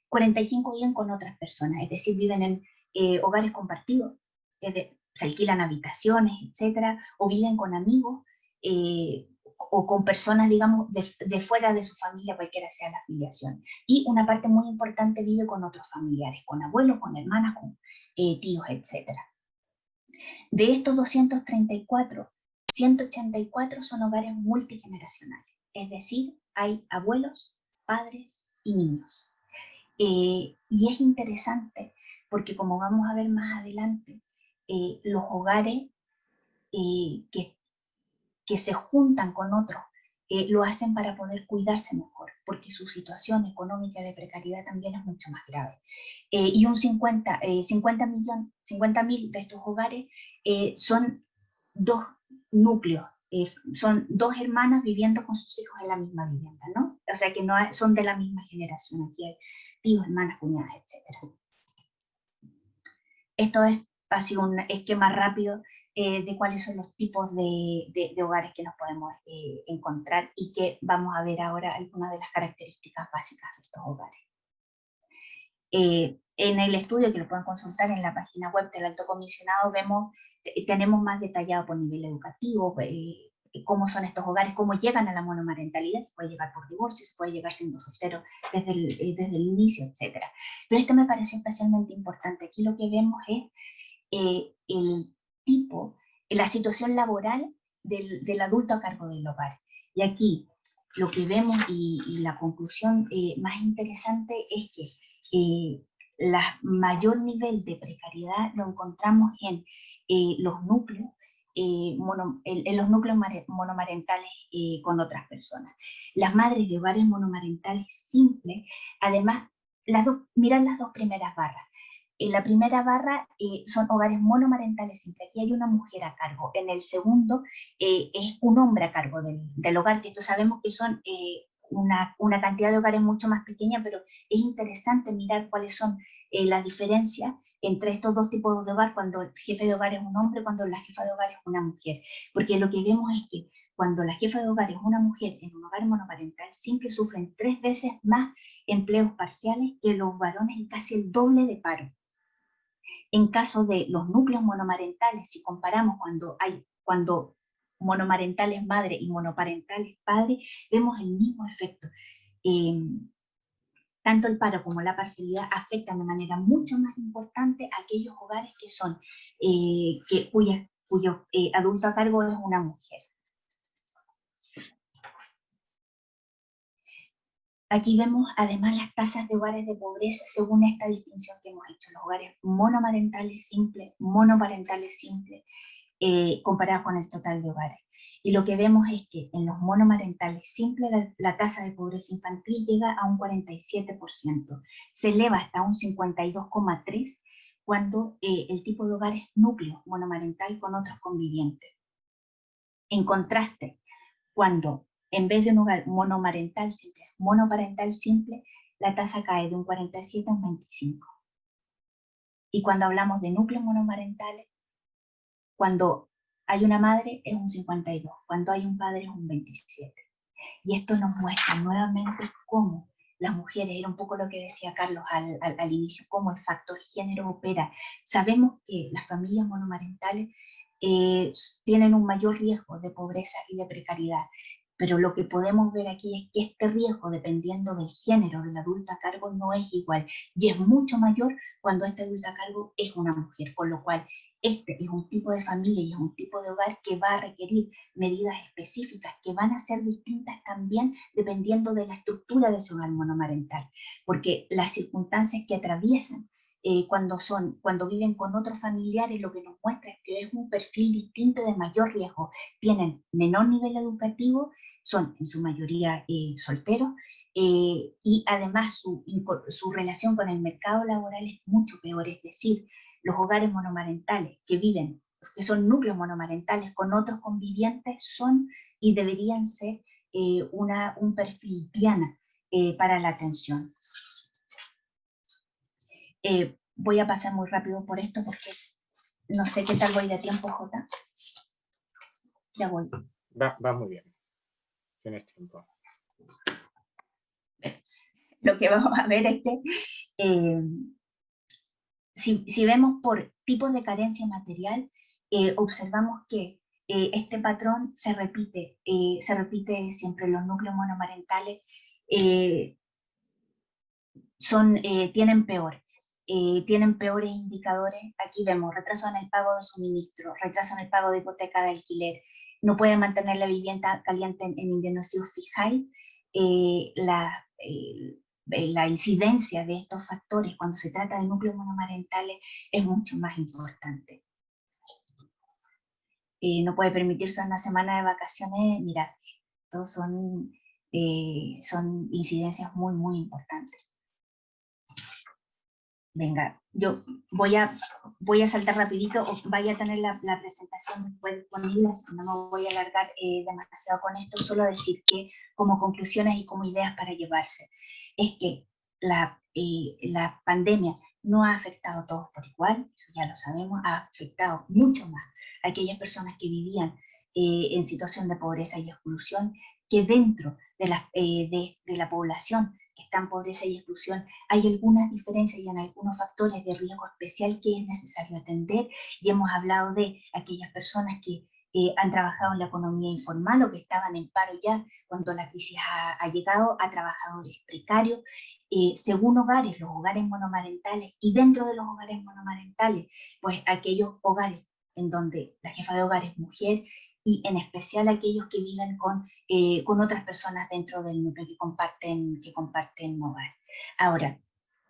45 viven con otras personas, es decir, viven en eh, hogares compartidos, se alquilan habitaciones, etcétera, o viven con amigos, eh, o con personas, digamos, de, fuera de su familia, cualquiera sea la afiliación. Y una parte muy importante vive con otros familiares, con abuelos, con hermanas, con eh, tíos, etcétera. De estos 234, 184 son hogares multigeneracionales, es decir, hay abuelos, padres y niños. Eh, y es interesante porque como vamos a ver más adelante, eh, los hogares eh, que, que, se juntan con otros lo hacen para poder cuidarse mejor, porque su situación económica de precariedad también es mucho más grave. y un 50, 50 millones, 50 mil de estos hogares son dos núcleos son dos hermanas viviendo con sus hijos en la misma vivienda, ¿no? O sea que no son de la misma generación, aquí hay tíos, hermanas, cuñadas, etc. Esto es así un esquema rápido eh, de cuáles son los tipos de, de, hogares que nos podemos eh, encontrar y que vamos a ver ahora algunas de las características básicas de estos hogares. Eh, en el estudio, que lo pueden consultar en la página web del Alto Comisionado, vemos, eh, tenemos más detallado por nivel educativo, eh, cómo son estos hogares, cómo llegan a la monomarentalidad, se puede llegar por divorcio, se puede llegar siendo soltero desde el, desde el inicio, etc. Pero esto me pareció especialmente importante. Aquí lo que vemos es el tipo, la situación laboral del, del, adulto a cargo del hogar. Y aquí lo que vemos y, la conclusión más interesante es que el mayor nivel de precariedad lo encontramos en eh, los núcleos, eh, en, los núcleos monomarentales eh, con otras personas. Las madres de hogares monomarentales simples, además, las dos, miran las dos primeras barras. En la primera barra son hogares monomarentales simples, aquí hay una mujer a cargo. En el segundo es un hombre a cargo del, del hogar, que esto sabemos que son una, una, cantidad de hogares mucho más pequeña, pero es interesante mirar cuáles son eh, las diferencias entre estos dos tipos de hogar, cuando el jefe de hogar es un hombre, cuando la jefa de hogar es una mujer. Porque lo que vemos es que cuando la jefa de hogar es una mujer en un hogar monoparental, siempre sufren tres veces más empleos parciales que los varones y casi el doble de paro. En caso de los núcleos monomarentales, si comparamos cuando hay cuando monomarentales madre y monoparentales padre, vemos el mismo efecto. Em, tanto el paro como la parcialidad afectan de manera mucho más importante aquellos hogares que son, eh, que, cuyo eh, adulto a cargo es una mujer. Aquí vemos además las tasas de hogares de pobreza según esta distinción que hemos hecho, los hogares monomarentales simples, monoparentales simples, eh, comparados con el total de hogares. Y lo que vemos es que en los monomarentales simples la, tasa de pobreza infantil llega a un 47%, se eleva hasta un 52,3% cuando eh, el tipo de hogar es núcleo monomarental con otros convivientes. En contraste, cuando en vez de un hogar monomarental simple, monoparental simple, la tasa cae de un 47 a un 25. Y cuando hablamos de núcleos monomarentales, cuando hay una madre es un 52, cuando hay un padre es un 27. Y esto nos muestra nuevamente cómo las mujeres, era un poco lo que decía Carlos al, al inicio, cómo el factor género opera. Sabemos que las familias monomarentales eh, tienen un mayor riesgo de pobreza y de precariedad pero lo que podemos ver aquí es que este riesgo, dependiendo del género del adulto a cargo, no es igual, y es mucho mayor cuando este adulto a cargo es una mujer, con lo cual este es un tipo de familia y es un tipo de hogar que va a requerir medidas específicas que van a ser distintas también dependiendo de la estructura de su hogar monomarental, porque las circunstancias que atraviesan eh, cuando, son, cuando viven con otros familiares, lo que nos muestra es que es un perfil distinto de mayor riesgo. Tienen menor nivel educativo, son en su mayoría eh, solteros, eh, y además su, su relación con el mercado laboral es mucho peor, es decir, los hogares monomarentales que viven, que son núcleos monomarentales con otros convivientes, son y deberían ser una, un perfil diana para la atención. Eh, voy a pasar muy rápido por esto porque no sé qué tal voy de tiempo, Jota. Ya voy. Va, muy bien. Tienes tiempo. Lo que vamos a ver es que eh, si, vemos por tipos de carencia material, eh, observamos que este patrón se repite, se repite siempre los núcleos monomarentales son, tienen peor. Eh, tienen peores indicadores. Aquí vemos retraso en el pago de suministro, retraso en el pago de hipoteca de alquiler, no pueden mantener la vivienda caliente en, invierno si os fijáis, eh, la, eh, la incidencia de estos factores cuando se trata de núcleos monomarentales es mucho más importante. no puede permitirse una semana de vacaciones, mirad, estos son, son incidencias muy, muy importantes. Venga, yo voy a, voy a saltar rapidito, vaya a tener la, presentación después disponible, que no me voy a alargar eh, demasiado con esto, solo decir que como conclusiones y como ideas para llevarse, es que la, eh, la pandemia no ha afectado a todos por igual, eso ya lo sabemos, ha afectado mucho más a aquellas personas que vivían eh, en situación de pobreza y exclusión, que dentro de la, de, de la población están pobreza y exclusión, hay algunas diferencias y en algunos factores de riesgo especial que es necesario atender y hemos hablado de aquellas personas que eh, han trabajado en la economía informal o que estaban en paro ya cuando la crisis ha, llegado a trabajadores precarios, eh, según hogares, los hogares monomarentales y dentro de los hogares monomarentales, pues aquellos hogares en donde la jefa de hogar es mujer y en especial aquellos que viven con, eh, con otras personas dentro del núcleo que comparten, que comparten hogar. Ahora,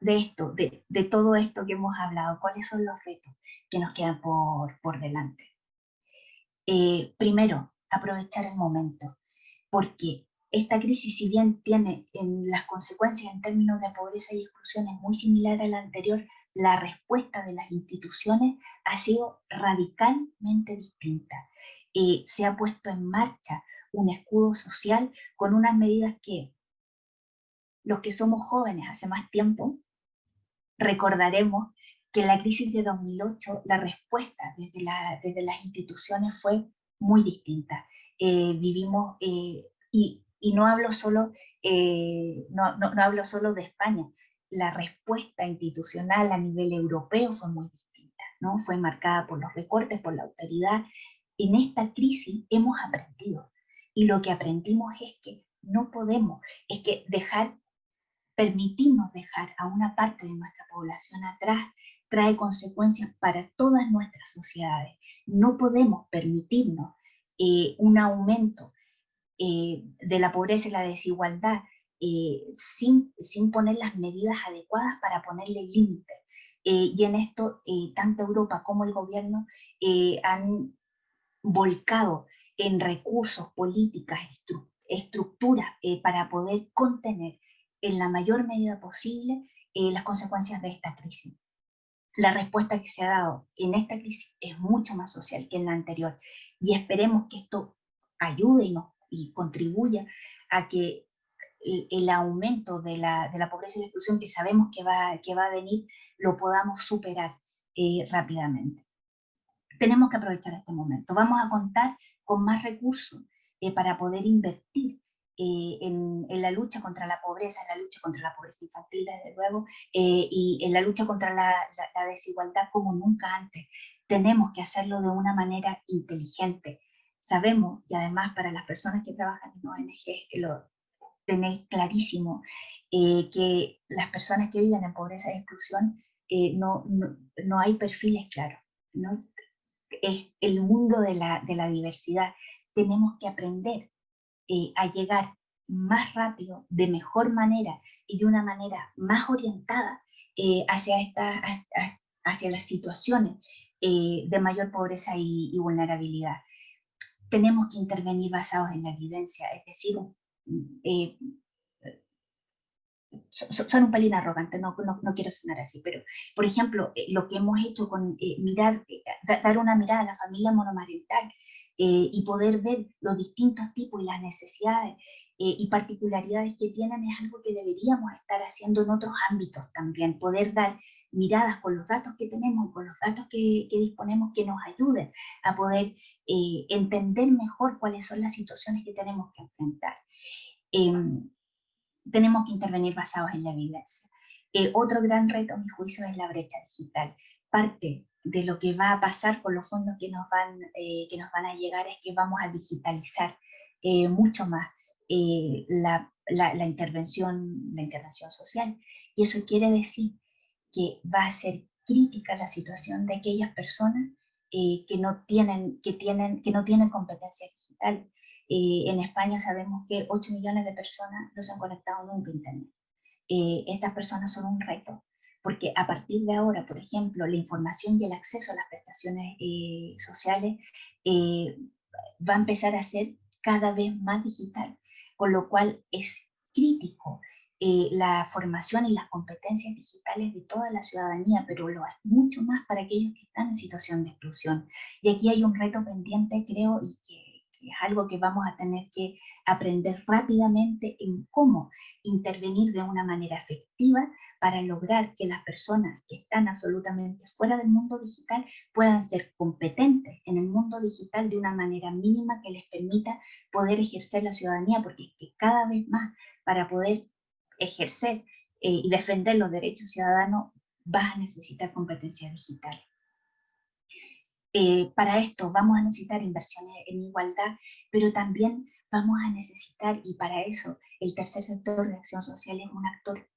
de esto, de, de, todo esto que hemos hablado, ¿cuáles son los retos que nos quedan por, por delante? Eh, primero, aprovechar el momento, porque esta crisis, si bien tiene en las consecuencias en términos de pobreza y exclusión es muy similar a la anterior, la respuesta de las instituciones ha sido radicalmente distinta. Eh, se ha puesto en marcha un escudo social con unas medidas que los que somos jóvenes hace más tiempo recordaremos que en la crisis de 2008 la respuesta desde, las instituciones fue muy distinta. Eh, vivimos, eh, y, no, hablo solo, no hablo solo de España, la respuesta institucional a nivel europeo fue muy distinta, ¿no? Fue marcada por los recortes, por la autoridad, en esta crisis hemos aprendido. Y lo que aprendimos es que no podemos, es que dejar, permitirnos dejar a una parte de nuestra población atrás trae consecuencias para todas nuestras sociedades. No podemos permitirnos eh, un aumento eh, de la pobreza y la desigualdad eh, sin, sin, poner las medidas adecuadas para ponerle límites. y en esto, tanto Europa como el gobierno han volcado en recursos, políticas, estructuras para poder contener en la mayor medida posible las consecuencias de esta crisis la respuesta que se ha dado en esta crisis es mucho más social que en la anterior y esperemos que esto ayude y, y contribuya a que el, aumento de la, pobreza y la exclusión que sabemos que va, que va a venir lo podamos superar eh, rápidamente. Tenemos que aprovechar este momento. Vamos a contar con más recursos eh, para poder invertir eh, en, la lucha contra la pobreza, en la lucha contra la pobreza infantil, desde luego, eh, y en la lucha contra la, desigualdad como nunca antes. Tenemos que hacerlo de una manera inteligente. Sabemos, y además para las personas que trabajan en ONGs, que lo tenéis clarísimo, eh, que las personas que viven en pobreza y exclusión no, no, hay perfiles claros. ¿no? Es el mundo de la, de la diversidad. Tenemos que aprender eh, a llegar más rápido, de mejor manera y de una manera más orientada eh, hacia, esta, hacia las situaciones eh, de mayor pobreza y, vulnerabilidad. Tenemos que intervenir basados en la evidencia, es decir, son un pelín arrogantes, no, no, quiero sonar así, pero por ejemplo, lo que hemos hecho con mirar, dar una mirada a la familia monomarental, eh, y poder ver los distintos tipos y las necesidades eh, y particularidades que tienen es algo que deberíamos estar haciendo en otros ámbitos también, poder dar miradas con los datos que tenemos con los datos que, disponemos que nos ayuden a poder eh, entender mejor cuáles son las situaciones que tenemos que enfrentar. Em, tenemos que intervenir basados en la evidencia. otro gran reto, a mi juicio, es la brecha digital. Parte de lo que va a pasar con los fondos que nos van, eh, que nos van a llegar es que vamos a digitalizar eh, mucho más eh, la, la, intervención, la intervención social. Y eso quiere decir que va a ser crítica la situación de aquellas personas que, no tienen, que, tienen, que no tienen competencia digital. en España sabemos que 8 millones de personas no se han conectado nunca a Internet. estas personas son un reto porque a partir de ahora, por ejemplo, la información y el acceso a las prestaciones eh, sociales eh, va a empezar a ser cada vez más digital, con lo cual es crítico eh, la formación y las competencias digitales de toda la ciudadanía, pero lo es mucho más para aquellos que están en situación de exclusión. Y aquí hay un reto pendiente, creo, y que es algo que vamos a tener que aprender rápidamente en cómo intervenir de una manera efectiva para lograr que las personas que están absolutamente fuera del mundo digital puedan ser competentes en el mundo digital de una manera mínima que les permita poder ejercer la ciudadanía, porque es que cada vez más para poder ejercer eh, y defender los derechos ciudadanos vas a necesitar competencia digital. Eh, para esto vamos a necesitar inversiones en igualdad, pero también vamos a necesitar, y para eso el tercer sector de acción social es un actor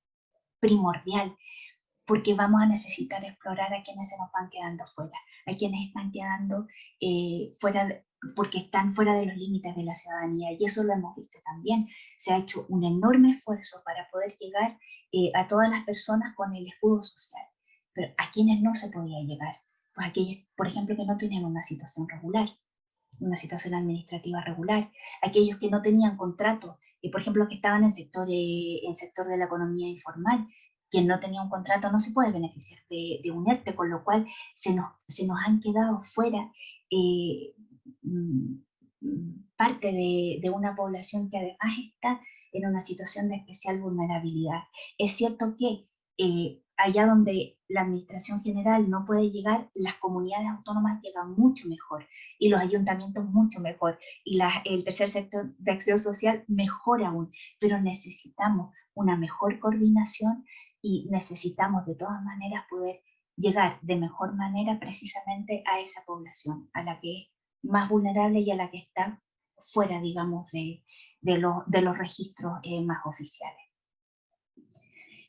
primordial, porque vamos a necesitar explorar a quienes se nos van quedando fuera, a quienes están quedando eh, fuera, porque están fuera de los límites de la ciudadanía, y eso lo hemos visto también. Se ha hecho un enorme esfuerzo para poder llegar eh, a todas las personas con el escudo social, pero a quienes no se podía llegar pues aquellos, por ejemplo, que no tenían una situación regular, una situación administrativa regular, aquellos que no tenían contrato, y por ejemplo, que estaban en sector, eh, en sector de la economía informal, quien no tenía un contrato no se puede beneficiar de, de un ERTE, con lo cual se nos, se nos han quedado fuera eh, parte de, de, una población que además está en una situación de especial vulnerabilidad. Es cierto que eh, allá donde la administración general no puede llegar, las comunidades autónomas llegan mucho mejor y los ayuntamientos mucho mejor y el tercer sector de acción social mejor aún, pero necesitamos una mejor coordinación y necesitamos de todas maneras poder llegar de mejor manera precisamente a esa población, a la que más vulnerable y a la que está fuera, digamos, de, de, de los registros eh, más oficiales.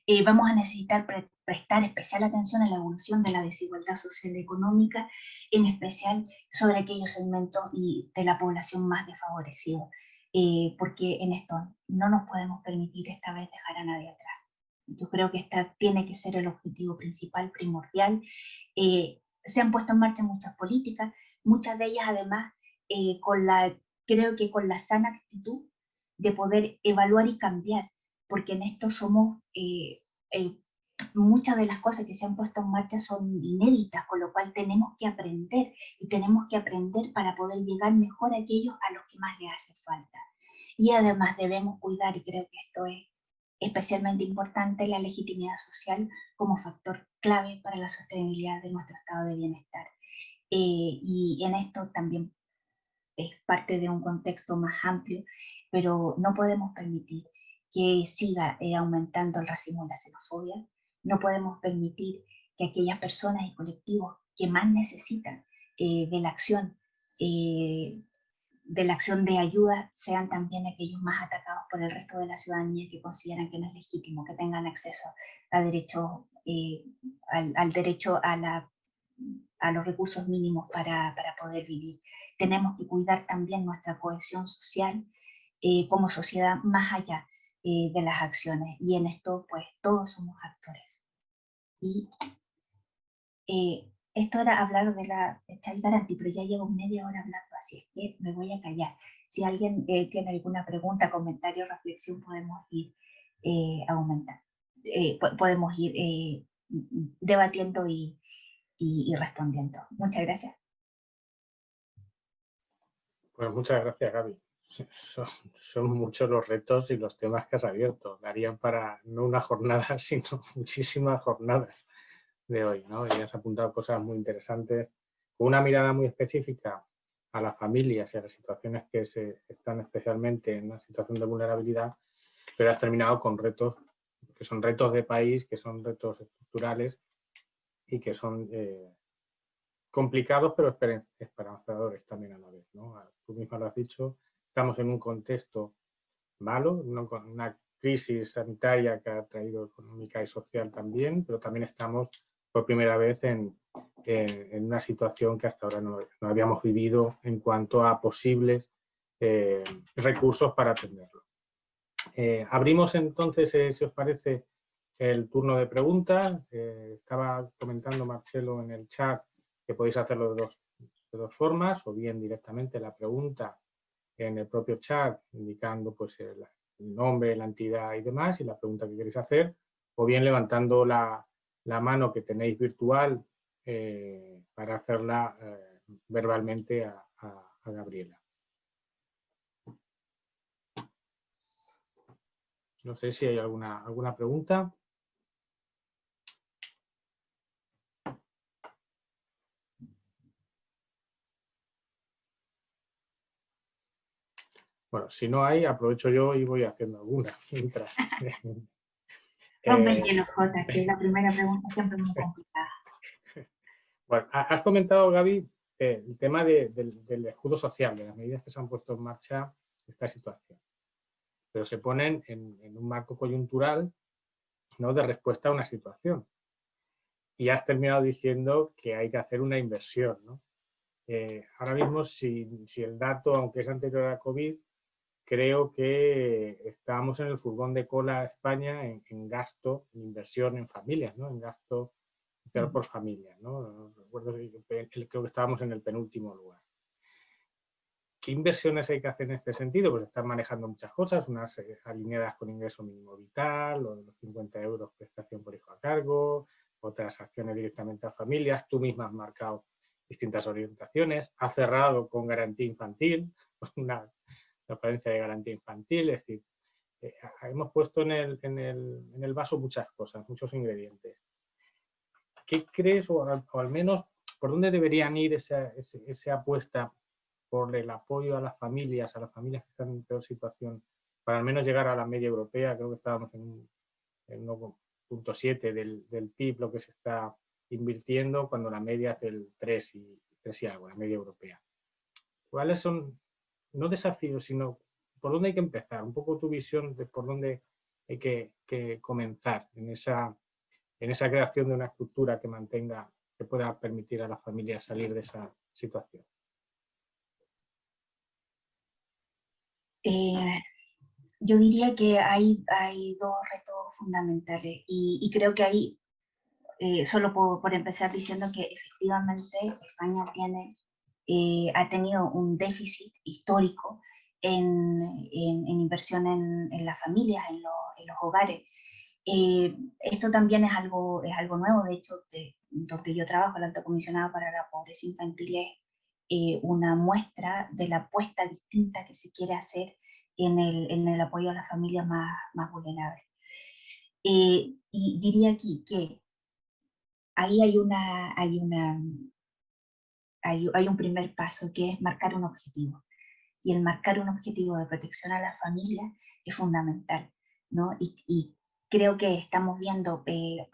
Eh, vamos a necesitar prestar especial atención a la evolución de la desigualdad social y económica, en especial sobre aquellos segmentos y de la población más desfavorecidos, eh, porque en esto no nos podemos permitir esta vez dejar a nadie atrás. Yo creo que esta tiene que ser el objetivo principal, primordial. Eh, se han puesto en marcha muchas políticas, muchas de ellas además con la, creo que con la sana actitud de poder evaluar y cambiar, porque en esto somos, eh, eh, muchas de las cosas que se han puesto en marcha son inéditas, con lo cual tenemos que aprender, y tenemos que aprender para poder llegar mejor a aquellos a los que más les hace falta. Y además debemos cuidar, y creo que esto es especialmente importante, la legitimidad social como factor clave para la sostenibilidad de nuestro estado de bienestar. Eh, y en esto también es parte de un contexto más amplio, pero no podemos permitir que siga eh, aumentando el racismo y la xenofobia. No podemos permitir que aquellas personas y colectivos que más necesitan eh, de la acción, de la acción de ayuda, sean también aquellos más atacados por el resto de la ciudadanía que consideran que no es legítimo que tengan acceso a derecho, al, derecho a, la, a los recursos mínimos para, para, poder vivir. Tenemos que cuidar también nuestra cohesión social como sociedad más allá eh, de las acciones. Y en esto, pues, todos somos actores. Y eh, esto era hablar de la Child Guarantee, pero ya llevo media hora hablando, así es que me voy a callar. Si alguien eh, tiene alguna pregunta, comentario, reflexión, podemos ir aumentando. podemos ir debatiendo y, y respondiendo. Muchas gracias. Pues muchas gracias, Gaby. Son, muchos los retos y los temas que has abierto. Darían para no una jornada, sino muchísimas jornadas de hoy. ¿no? Y has apuntado cosas muy interesantes, con una mirada muy específica a las familias y a las situaciones que se están especialmente en una situación de vulnerabilidad, pero has terminado con retos que son retos de país, que son retos estructurales y que son eh, complicados pero esperanzadores también a la vez. ¿no? Tú misma lo has dicho, estamos en un contexto malo, una crisis sanitaria que ha traído económica y social también, pero también estamos por primera vez en, una situación que hasta ahora no, habíamos vivido en cuanto a posibles eh, recursos para atenderlo. Eh, abrimos entonces, si os parece, el turno de preguntas. estaba comentando Marcelo en el chat que podéis hacerlo de dos, de dos formas, o bien directamente la pregunta en el propio chat indicando pues, el, nombre, la entidad y demás y la pregunta que queréis hacer, o bien levantando la, mano que tenéis virtual eh, para hacerla eh, verbalmente a, a Gabriela. No sé si hay alguna, alguna pregunta. Bueno, si no hay, aprovecho yo y voy haciendo alguna mientras. Rompe el hielo, Jota, que es la primera pregunta siempre muy complicada. Bueno, has comentado, Gaby, eh, el tema del escudo social, de las medidas que se han puesto en marcha en esta situación. Pero se ponen en, un marco coyuntural ¿no? de respuesta a una situación. Y has terminado diciendo que hay que hacer una inversión. ¿no? Eh, ahora mismo, si, si, el dato, aunque es anterior a COVID, creo que estamos en el furgón de cola España en, gasto, en inversión en familias, ¿no? en gasto por familia. ¿no? Recuerdo que creo que estábamos en el penúltimo lugar. ¿Qué inversiones hay que hacer en este sentido? Pues están manejando muchas cosas, unas eh, alineadas con ingreso mínimo vital, o de los 50 euros prestación por hijo a cargo, otras acciones directamente a familias. Tú misma has marcado distintas orientaciones, ha cerrado con garantía infantil, una la apariencia de garantía infantil, es decir, eh, hemos puesto en el, en, el, en el, vaso muchas cosas, muchos ingredientes. ¿Qué crees, o al, menos, por dónde deberían ir esa, esa, apuesta por el apoyo a las familias, a las familias que están en peor situación, para al menos llegar a la media europea? Creo que estábamos en, en 1.7 del, del PIB, lo que se está invirtiendo, cuando la media es del 3 y, 3 y algo, la media europea. ¿cuáles son, no desafíos, sino por dónde hay que empezar? Un poco tu visión de por dónde hay que, comenzar en esa, en esa creación de una estructura que mantenga, que pueda permitir a la familia salir de esa situación. Eh, yo diría que hay, hay dos retos fundamentales y, creo que ahí, eh, solo por, empezar diciendo que efectivamente España tiene, eh, ha tenido un déficit histórico en, en, inversión en, en, las familias, en, en los hogares. Eh, esto también es algo, es algo nuevo, de hecho, de, donde yo trabajo, el Alto Comisionado para la Pobreza Infantil es una muestra de la apuesta distinta que se quiere hacer en el, en el apoyo a las familias más, más vulnerables. Eh, y diría aquí que ahí hay, una, hay, una, hay, hay, un primer paso que es marcar un objetivo. Y el marcar un objetivo de protección a la familia es fundamental. ¿no? Y, y creo que estamos viendo, eh,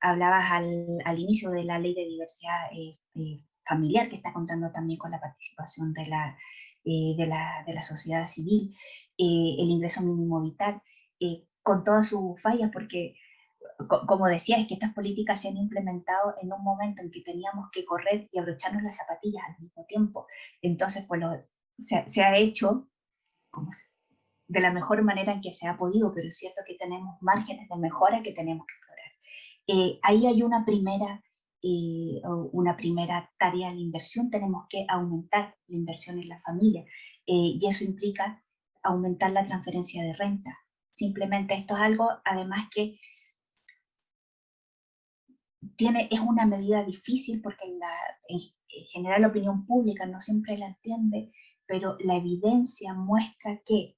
hablabas al, al, inicio de la ley de diversidad eh, eh, familiar, que está contando también con la participación de la, eh, de, la, de, la, sociedad civil, eh, el ingreso mínimo vital, eh, con todas sus fallas, porque como decía, es que estas políticas se han implementado en un momento en que teníamos que correr y abrocharnos las zapatillas al mismo tiempo. Entonces, pues se, se, ha hecho como de la mejor manera en que se ha podido, pero es cierto que tenemos márgenes de mejora que tenemos que explorar. ahí hay una primera una primera tarea de inversión, tenemos que aumentar la inversión en la familia eh, y eso implica aumentar la transferencia de renta. Simplemente esto es algo, además que tiene, es una medida difícil porque la, en general la opinión pública no siempre la entiende, pero la evidencia muestra que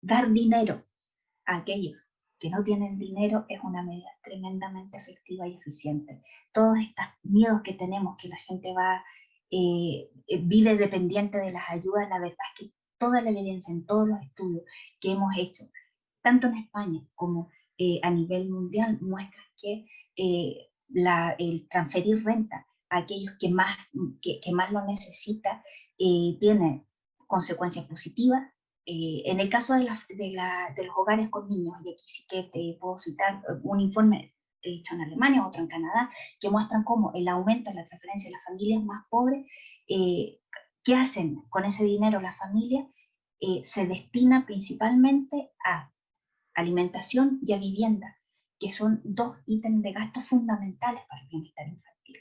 dar dinero a aquellos que no tienen dinero es una medida tremendamente efectiva y eficiente. Todos estos miedos que tenemos, que la gente va, eh, eh, vive dependiente de las ayudas, la verdad es que toda la evidencia en todos los estudios que hemos hecho, tanto en España como eh, a nivel mundial, muestra que la, el transferir renta a aquellos que más, que, más lo necesitan tiene consecuencias positivas, eh, en el caso de, de, los hogares con niños, y aquí sí que te puedo citar un informe hecho en Alemania, otro en Canadá, que muestran cómo el aumento de la transferencia de las familias más pobres, eh, ¿qué hacen con ese dinero las familias? Eh, se destina principalmente a alimentación y a vivienda, que son dos ítems de gasto fundamentales para el bienestar infantil.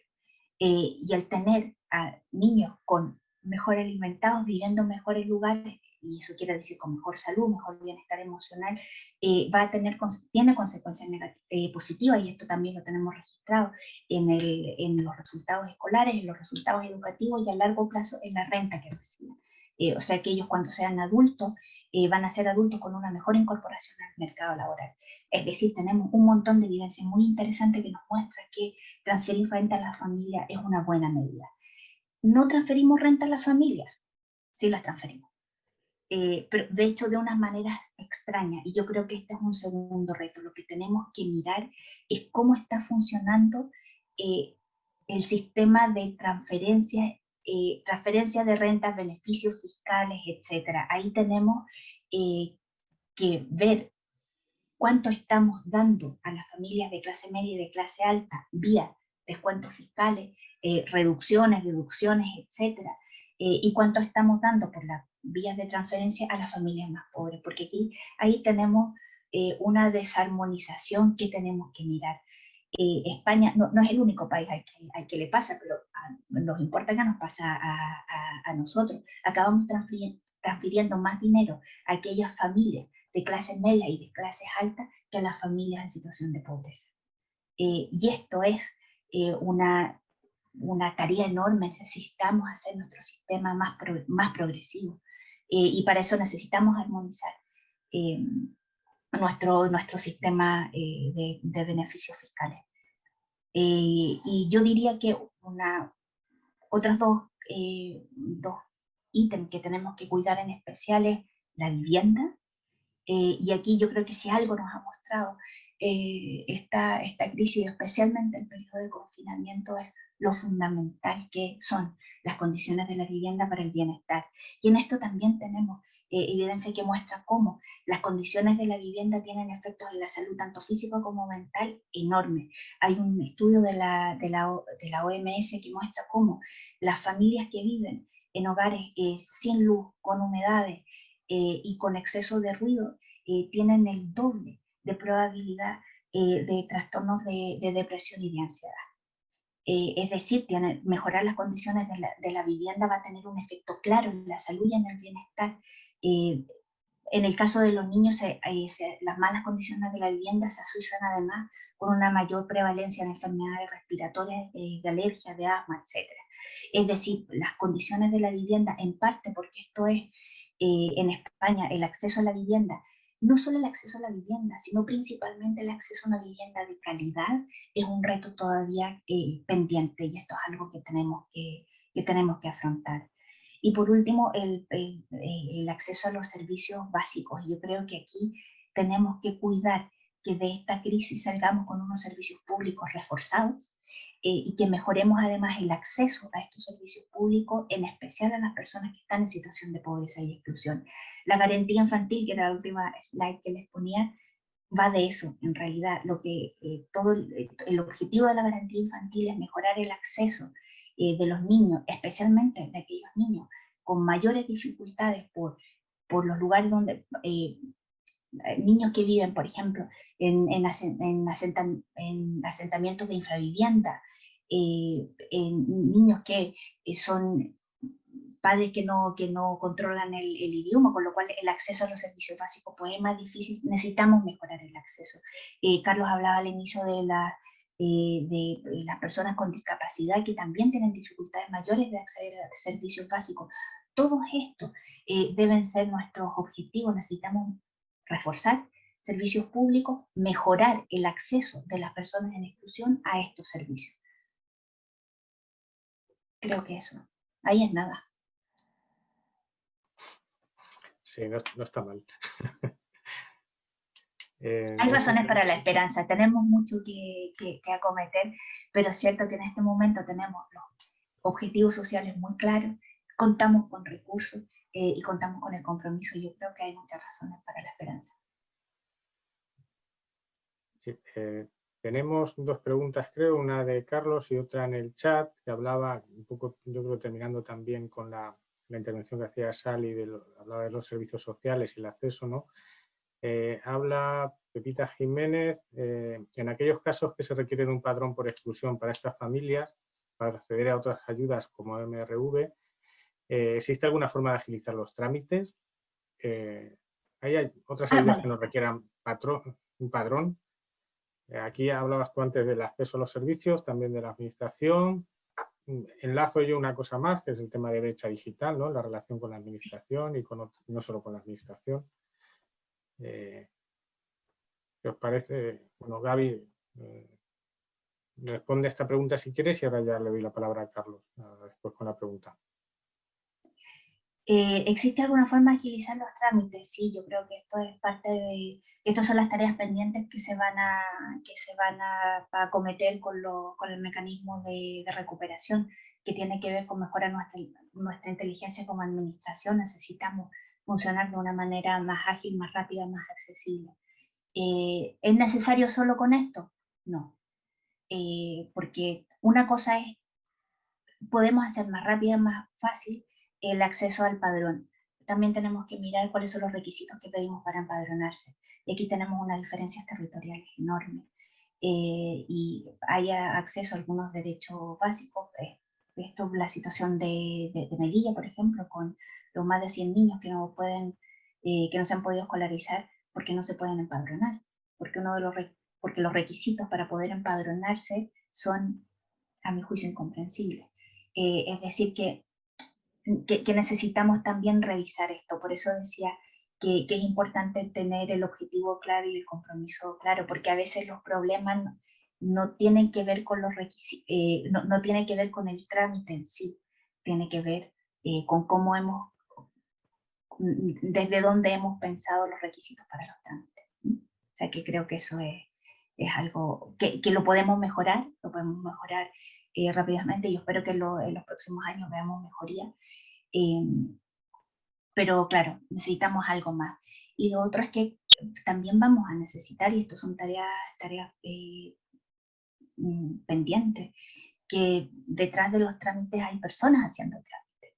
y al tener a niños con mejor alimentados, viviendo en mejores lugares, y eso quiere decir con mejor salud, mejor bienestar emocional, eh, va a tener, tiene consecuencias eh, positivas y esto también lo tenemos registrado en, en, los resultados escolares, en los resultados educativos y a largo plazo en la renta que reciben. Eh, o sea que ellos cuando sean adultos van a ser adultos con una mejor incorporación al mercado laboral. Es decir, tenemos un montón de evidencia muy interesante que nos muestra que transferir renta a la familia es una buena medida. No transferimos renta a las familias, sí las transferimos eh, pero de hecho de unas maneras extrañas. Y yo creo que este es un segundo reto. Lo que tenemos que mirar es cómo está funcionando eh, el sistema de transferencias, eh, transferencia de rentas, beneficios fiscales, etc. Ahí tenemos que ver cuánto estamos dando a las familias de clase media y de clase alta vía descuentos fiscales, reducciones, deducciones, etc. y cuánto estamos dando por la vías de transferencia a las familias más pobres, porque aquí ahí tenemos eh, una desarmonización que tenemos que mirar. Eh, España no, es el único país al que, le pasa, pero nos importa que nos pasa a, a, nosotros. Acabamos transfiriendo, más dinero a aquellas familias de clase media y de clases altas que a las familias en situación de pobreza. Eh, y esto es una, una tarea enorme, necesitamos hacer nuestro sistema más, progresivo. Eh, y para eso necesitamos armonizar eh, nuestro, nuestro sistema eh, de, de, beneficios fiscales. y yo diría que una, otros dos, dos ítems que tenemos que cuidar en especial es la vivienda, y aquí yo creo que si algo nos ha mostrado eh, esta, esta crisis, especialmente el periodo de confinamiento, es lo fundamental que son las condiciones de la vivienda para el bienestar. Y en esto también tenemos eh, evidencia que muestra cómo las condiciones de la vivienda tienen efectos en la salud, tanto físico como mental, enorme. Hay un estudio de la, de la, de la OMS que muestra cómo las familias que viven en hogares eh, sin luz, con humedades eh, y con exceso de ruido, tienen el doble de probabilidad de trastornos de, de depresión y de ansiedad. Eh, es decir, mejorar las condiciones de la, vivienda va a tener un efecto claro en la salud y en el bienestar. Eh, en el caso de los niños, eh, las malas condiciones de la vivienda se asocian además con una mayor prevalencia de enfermedades respiratorias, de alergia, de asma, etc. Es decir, las condiciones de la vivienda, en parte porque esto es en España el acceso a la vivienda no solo el acceso a la vivienda, sino principalmente el acceso a una vivienda de calidad es un reto todavía eh, pendiente y esto es algo que tenemos que, que, tenemos que afrontar. Y por último, el, el, el acceso a los servicios básicos. Yo creo que aquí tenemos que cuidar que de esta crisis salgamos con unos servicios públicos reforzados, eh, y que mejoremos además el acceso a estos servicios públicos, en especial a las personas que están en situación de pobreza y exclusión. La garantía infantil, que era la última slide que les ponía, va de eso, en realidad. Lo que, eh, todo el, objetivo de la garantía infantil es mejorar el acceso eh, de los niños, especialmente de aquellos niños con mayores dificultades por, por los lugares donde niños que viven, por ejemplo, en, en, en, asentamientos de infravivienda, eh, niños que eh, son padres que no, que no controlan el, idioma, con lo cual el acceso a los servicios básicos pues, es más difícil, necesitamos mejorar el acceso. Eh, Carlos hablaba al inicio de, la, de las personas con discapacidad que también tienen dificultades mayores de acceder a servicios básicos. Todos estos deben ser nuestros objetivos, necesitamos reforzar servicios públicos, mejorar el acceso de las personas en exclusión a estos servicios. Creo que eso, ahí es nada. Sí, no, está mal. Eh, Hay razones para la esperanza, tenemos mucho que, acometer, pero es cierto que en este momento tenemos los objetivos sociales muy claros, contamos con recursos eh, y contamos con el compromiso. Yo creo que hay muchas razones para la esperanza. Eh, tenemos dos preguntas, creo, una de Carlos y otra en el chat, que hablaba un poco, yo creo, terminando también con la, intervención que hacía Sally, de hablaba de los servicios sociales y el acceso, ¿no? Eh, habla Pepita Jiménez, en aquellos casos que se requiere de un padrón por exclusión para estas familias, para acceder a otras ayudas como MRV, eh, ¿Existe alguna forma de agilizar los trámites? Eh, ¿Hay otras ah, ayudas que nos requieran un padrón? Eh, aquí hablabas tú antes del acceso a los servicios, también de la administración. Enlazo yo una cosa más, que es el tema de brecha digital, ¿no? la relación con la administración y con no solo con la administración. ¿Qué os parece? Bueno, Gaby, responde a esta pregunta si quieres y ahora ya le doy la palabra a Carlos después con la pregunta. Eh, ¿Existe alguna forma de agilizar los trámites? Sí, yo creo que esto es parte de, estas son las tareas pendientes que se van a, que se van a, acometer con, con el mecanismo de, recuperación, que tiene que ver con mejorar nuestra, nuestra inteligencia como administración. Necesitamos funcionar de una manera más ágil, más rápida, más accesible. Eh, ¿Es necesario solo con esto? No. Eh, porque una cosa es, podemos hacer más rápida, más fácil, el acceso al padrón. También tenemos que mirar cuáles son los requisitos que pedimos para empadronarse. Y aquí tenemos unas diferencias territoriales enormes. Eh, y hay acceso a algunos derechos básicos. Eh, esto la situación de, de, Melilla, por ejemplo, con los más de 100 niños que no, pueden, eh, que no se han podido escolarizar porque no se pueden empadronar. Porque, uno de los, porque los requisitos para poder empadronarse son, a mi juicio, incomprensibles. es decir, que que, necesitamos también revisar esto. Por eso decía que, es importante tener el objetivo claro y el compromiso claro, porque a veces los problemas no, tienen que ver con los requisitos, eh, no, no tienen que ver con el trámite en sí, tiene que ver eh, con cómo hemos, desde dónde hemos pensado los requisitos para los trámites. O sea que creo que eso es, es algo que, que, lo podemos mejorar, lo podemos mejorar eh, rápidamente y espero que en los próximos años veamos mejoría. Pero claro, necesitamos algo más. Y lo otro es que también vamos a necesitar, y esto son tareas, tareas mm, pendientes, que detrás de los trámites hay personas haciendo trámites.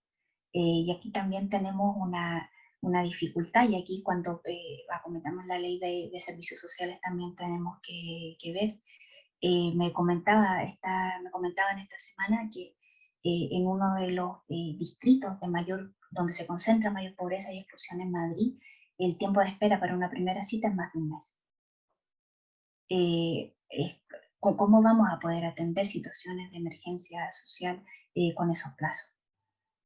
Eh, y aquí también tenemos una, una dificultad, y aquí cuando eh, comentamos la ley de, de, servicios sociales también tenemos que, que ver. Eh, me, comentaba esta, me comentaban esta semana que eh, en uno de los eh, distritos de mayor, donde se concentra mayor pobreza y exclusión en Madrid, el tiempo de espera para una primera cita es más de un mes. ¿Cómo vamos a poder atender situaciones de emergencia social con esos plazos?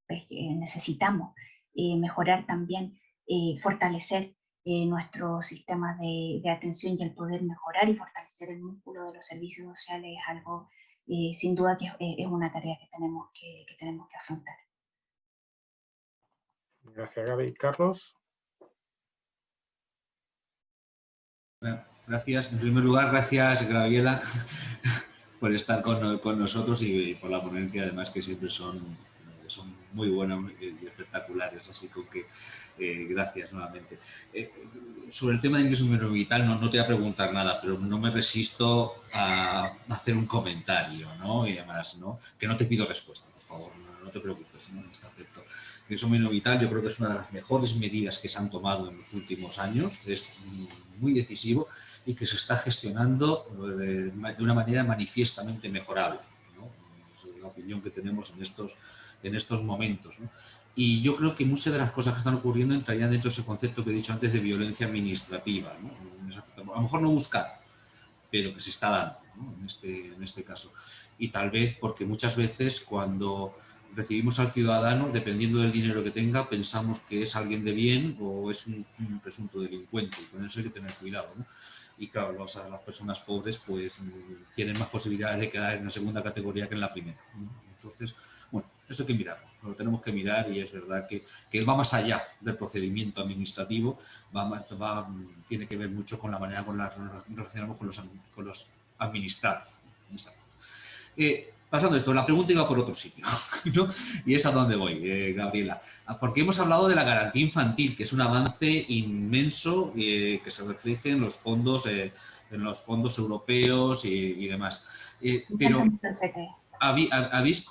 Pues, necesitamos mejorar también, fortalecer nuestros sistemas de, de, atención y el poder mejorar y fortalecer el músculo de los servicios sociales es algo, sin duda, que es, una tarea que tenemos que, que, tenemos que afrontar. Gracias, Gaby. Carlos. Gracias. En primer lugar, gracias, Graviela, por estar con, con nosotros y por la ponencia, además, que siempre son son muy buenas y espectaculares, así que eh, gracias nuevamente. Eh, sobre el tema de ingreso mínimo vital no, no, te voy a preguntar nada, pero no me resisto a hacer un comentario, ¿no? Y además, ¿no? Que no te pido respuesta, por favor, no, te preocupes en este aspecto. Ingreso mínimo vital yo creo que es una de las mejores medidas que se han tomado en los últimos años, es muy decisivo y que se está gestionando de, de una manera manifiestamente mejorable. ¿no? Es la opinión que tenemos en estos en estos momentos. Y yo creo que muchas de las cosas que están ocurriendo entrarían dentro de ese concepto que he dicho antes de violencia administrativa. A lo mejor no buscar, pero que se está dando en, este, en este caso. Y tal vez porque muchas veces cuando recibimos al ciudadano, dependiendo del dinero que tenga, pensamos que es alguien de bien o es un, presunto delincuente. Y con eso hay que tener cuidado. Y claro, las personas pobres pues tienen más posibilidades de quedar en la segunda categoría que en la primera. Entonces, bueno, eso hay que mirarlo, lo tenemos que mirar y es verdad que, que va más allá del procedimiento administrativo, va, va tiene que ver mucho con la manera con la relacionamos con los, con los administrados. Pasando esto, la pregunta iba por otro sitio, ¿no? y es a dónde voy, eh, Gabriela. Porque hemos hablado de la garantía infantil, que es un avance inmenso eh, que se refleja en los fondos, en los fondos europeos y, demás. pero, ¿habéis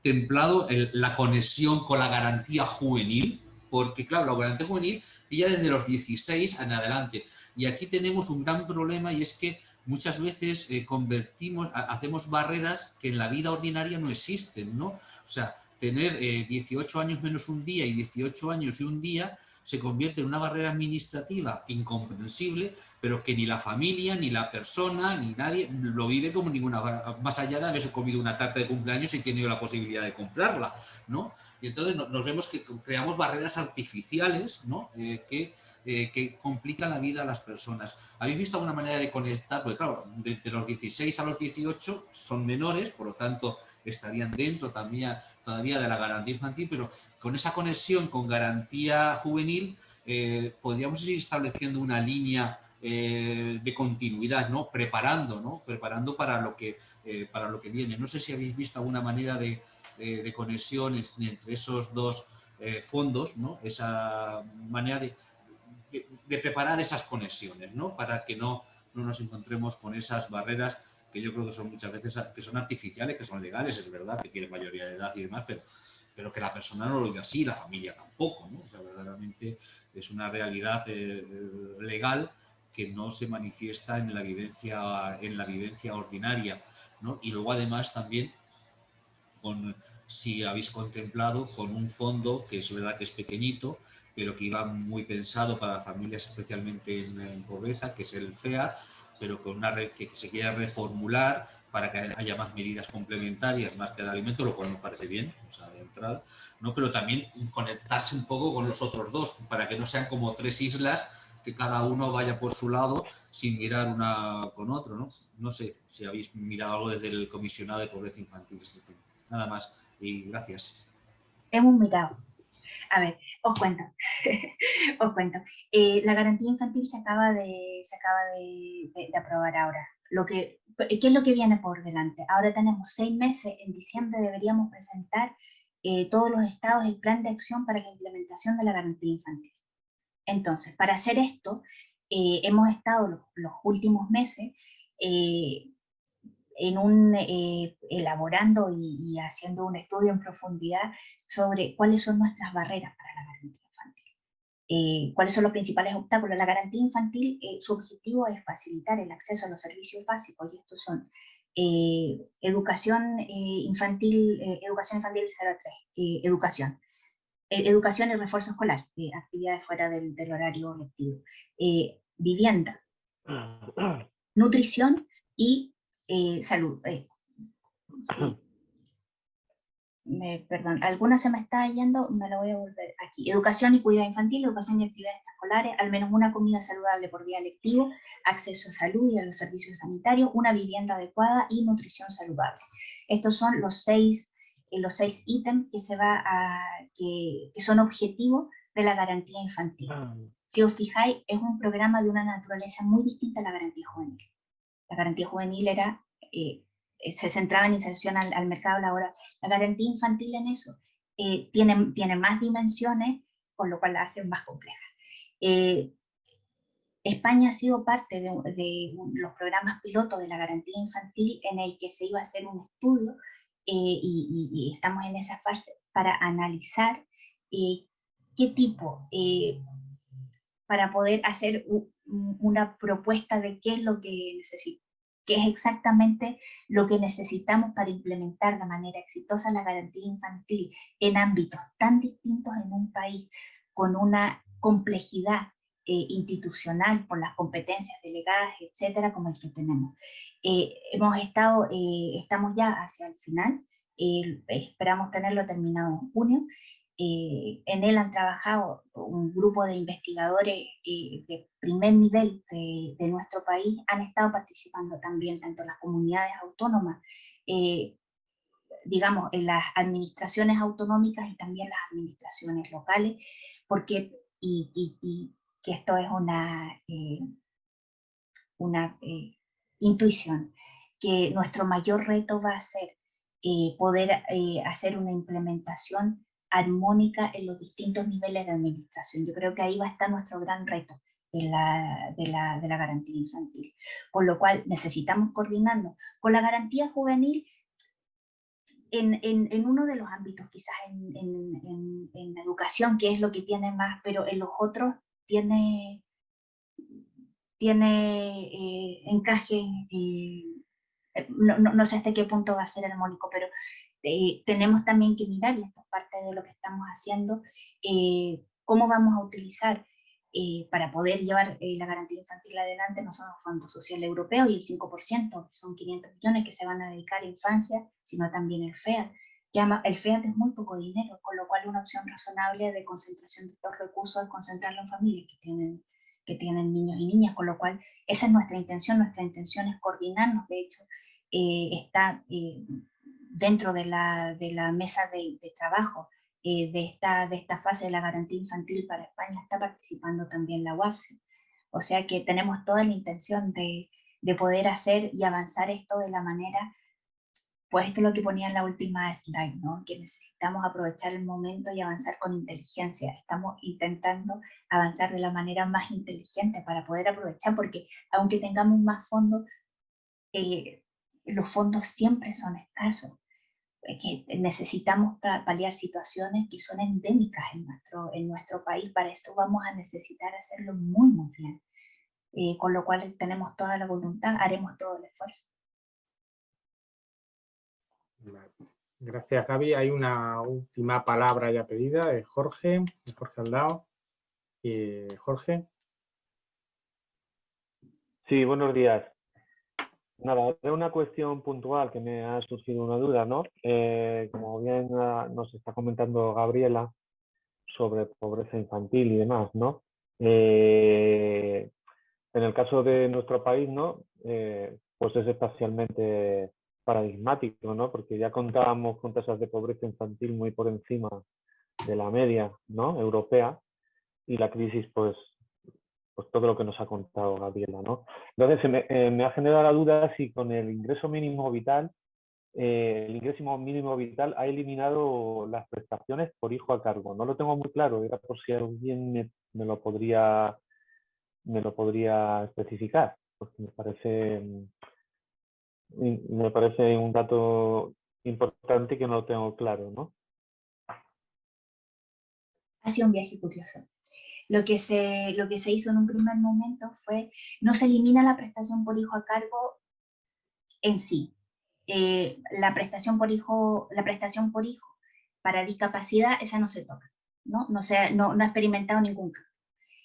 templado la conexión con la garantía juvenil, porque claro, la garantía juvenil ya desde los 16 en adelante. Y aquí tenemos un gran problema y es que muchas veces eh, convertimos, hacemos barreras que en la vida ordinaria no existen, ¿no? O sea, tener 18 eh, años menos un día y 18 años y un día se convierte en una barrera administrativa incomprensible, pero que ni la familia, ni la persona, ni nadie lo vive como ninguna, más allá de haberse comido una tarta de cumpleaños y tenido la posibilidad de comprarla, ¿no? Y entonces nos vemos que creamos barreras artificiales, ¿no? Eh, que, eh, que complican la vida a las personas. ¿Habéis visto alguna manera de conectar? Porque claro, de, los 16 a los 18 son menores, por lo tanto estarían dentro también todavía de la garantía infantil, pero con esa conexión con garantía juvenil eh, podríamos ir estableciendo una línea eh, de continuidad, ¿no? preparando, ¿no? preparando para lo, que, eh, para lo que viene. No sé si habéis visto alguna manera de, de, conexiones entre esos dos fondos, ¿no? esa manera de, de, preparar esas conexiones, ¿no? para que no, no nos encontremos con esas barreras que yo creo que son muchas veces que son artificiales, que son legales, es verdad, que tienen mayoría de edad y demás, pero, pero que la persona no lo vive así, la familia tampoco, ¿no? O sea, verdaderamente es una realidad eh, legal que no se manifiesta en la vivencia, en la vivencia ordinaria, ¿no? Y luego además también, con, si habéis contemplado, con un fondo que es verdad que es pequeñito, pero que iba muy pensado para familias especialmente en, en pobreza, que es el FEA, pero con una red que, se quiera reformular para que haya más medidas complementarias, más que de alimento, lo cual me parece bien, o sea, de entrada, ¿no? pero también conectarse un poco con los otros dos, para que no sean como tres islas que cada uno vaya por su lado sin mirar una con otro. No, no sé si habéis mirado algo desde el comisionado de pobreza infantil. Este Nada más y gracias. Hemos mirado. A ver, os cuento. os cuento. Eh, la garantía infantil se acaba, de, aprobar ahora. Lo que, ¿Qué es lo que viene por delante? Ahora tenemos seis meses, en diciembre deberíamos presentar eh, todos los estados el plan de acción para la implementación de la garantía infantil. Entonces, para hacer esto, eh, hemos estado los, últimos meses en un, elaborando y, haciendo un estudio en profundidad sobre cuáles son nuestras barreras para la garantía infantil. Eh, cuáles son los principales obstáculos. La garantía infantil, eh, su objetivo es facilitar el acceso a los servicios básicos, y estos son eh, educación infantil, educación infantil 0 a 3, educación, educación y refuerzo escolar, actividades fuera del, del horario lectivo, vivienda, nutrición y salud, perdón, alguna se me está yendo, me la voy a volver aquí. Educación y cuidado infantil, educación y actividades escolares, al menos una comida saludable por día lectivo, acceso a salud y a los servicios sanitarios, una vivienda adecuada y nutrición saludable. Estos son los seis, eh, los seis ítems que, se va a, que, que son objetivos de la garantía infantil. Ah. Si os fijáis, es un programa de una naturaleza muy distinta a la garantía juvenil. La garantía juvenil era eh, se centraba en inserción al, mercado laboral. La garantía infantil en eso eh, tiene, tiene más dimensiones, con lo cual la hace más compleja. Eh, España ha sido parte de, los programas pilotos de la garantía infantil en el que se iba a hacer un estudio y, estamos en esa fase para analizar qué tipo, para poder hacer una propuesta de qué es lo que necesita que es exactamente lo que necesitamos para implementar de manera exitosa la garantía infantil en ámbitos tan distintos en un país con una complejidad eh, institucional por las competencias delegadas, etcétera, como el que tenemos. Eh, hemos estado, eh, estamos ya hacia el final, esperamos tenerlo terminado en junio, eh, en él han trabajado un grupo de investigadores eh, de primer nivel de, nuestro país, han estado participando también tanto las comunidades autónomas, eh, digamos, en las administraciones autonómicas y también las administraciones locales, porque, y, que esto es una, una intuición, que nuestro mayor reto va a ser poder hacer una implementación armónica en los distintos niveles de administración. Yo creo que ahí va a estar nuestro gran reto de la, de la, de la garantía infantil. Por lo cual necesitamos coordinarnos con la garantía juvenil en, en, en, uno de los ámbitos, quizás en, en, educación, que es lo que tiene más, pero en los otros tiene, tiene eh, encaje, eh, no, no, no, sé hasta qué punto va a ser armónico, pero eh, tenemos también que mirar, y esto es parte de lo que estamos haciendo, eh, cómo vamos a utilizar eh, para poder llevar la garantía infantil adelante, no solo el Fondo Social Europeo y el 5%, que son 500 millones que se van a dedicar a infancia, sino también el FEAD. el FEAD es muy poco dinero, con lo cual una opción razonable de concentración de estos recursos es concentrarlo en familias que tienen, que tienen niños y niñas, con lo cual esa es nuestra intención, nuestra intención es coordinarnos, de hecho, está dentro de la, de la mesa de, trabajo eh, de, esta, de esta fase de la garantía infantil para España está participando también la UAPSE. O sea que tenemos toda la intención de, de poder hacer y avanzar esto de la manera, pues esto es lo que ponía en la última slide, ¿no? que necesitamos aprovechar el momento y avanzar con inteligencia. Estamos intentando avanzar de la manera más inteligente para poder aprovechar, porque aunque tengamos más fondos, eh, los fondos siempre son escasos que necesitamos paliar situaciones que son endémicas en nuestro, en nuestro país. Para esto vamos a necesitar hacerlo muy, muy bien. Eh, con lo cual tenemos toda la voluntad, haremos todo el esfuerzo. Gracias, Gaby. Hay una última palabra ya pedida de Jorge, Jorge Aldao. Eh, Jorge. Sí, buenos días. Nada, de una cuestión puntual que me ha surgido una duda, ¿no? Eh, como bien ah, nos está comentando Gabriela sobre pobreza infantil y demás, ¿no? Eh, en el caso de nuestro país, ¿no? Eh, pues es especialmente paradigmático, ¿no? Porque ya contábamos con tasas de pobreza infantil muy por encima de la media ¿no? europea y la crisis, pues, pues todo lo que nos ha contado Gabriela. ¿no? Entonces, me, eh, ha generado la duda si con el ingreso mínimo vital, eh, el ingreso mínimo vital ha eliminado las prestaciones por hijo a cargo. No lo tengo muy claro, era por si alguien me, lo podría me lo podría especificar, porque me parece me parece un dato importante que no lo tengo claro, ¿no? Ha sido un viaje curioso. Lo que, se, lo que se hizo en un primer momento fue, no se elimina la prestación por hijo a cargo en sí. Eh, la, prestación por hijo, la prestación por hijo para discapacidad, esa no se toca, ¿no? No, se, no, no ha experimentado ningún cambio.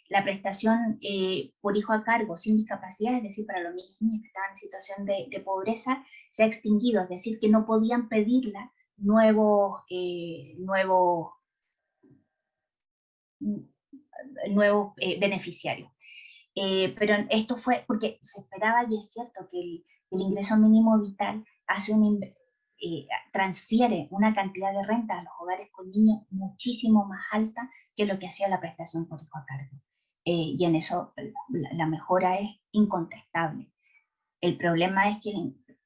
La prestación eh, por hijo a cargo sin discapacidad, es decir, para los niños que estaban en situación de, pobreza, se ha extinguido, es decir, que no podían pedirla nuevos, eh, nuevos nuevos eh, beneficiarios. Eh, pero esto fue porque se esperaba, y es cierto, que el, ingreso mínimo vital hace un, eh, transfiere una cantidad de renta a los hogares con niños muchísimo más alta que lo que hacía la prestación por hijo a cargo. y en eso la, mejora es incontestable. El problema es que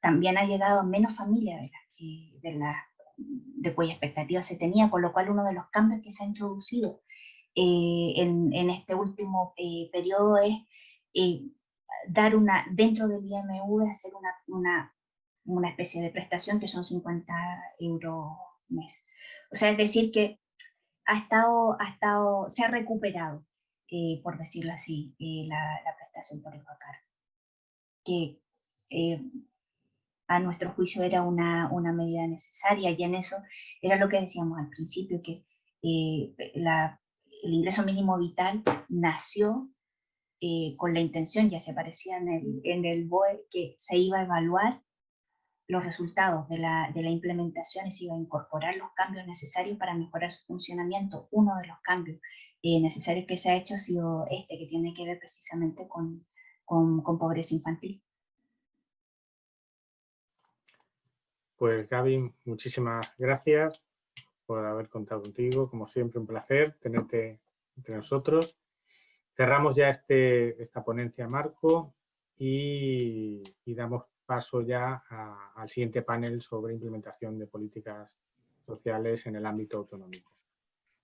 también ha llegado menos familias de las que, de, la, de cuya expectativa se tenía, con lo cual uno de los cambios que se ha introducido eh, en, este último eh, periodo es eh, dar una, dentro del IMV, hacer una, una, una, especie de prestación que son 50 euros mes. O sea, es decir que ha estado, ha estado, se ha recuperado, por decirlo así, la, la, prestación por a cargo. Que a nuestro juicio era una, una, medida necesaria y en eso era lo que decíamos al principio, que la el ingreso mínimo vital nació eh, con la intención, ya se aparecía en el, en el BOE, que se iba a evaluar los resultados de la, de la implementación y se iba a incorporar los cambios necesarios para mejorar su funcionamiento. Uno de los cambios eh, necesarios que se ha hecho ha sido este, que tiene que ver precisamente con, con, con pobreza infantil. Pues Gaby, muchísimas gracias por haber contado contigo. Como siempre, un placer tenerte entre nosotros. Cerramos ya este, esta ponencia marco y, damos paso ya al siguiente panel sobre implementación de políticas sociales en el ámbito autonómico.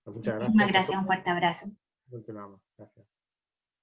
Pues muchas gracias. Muchas gracias, un fuerte abrazo. Continuamos. Gracias.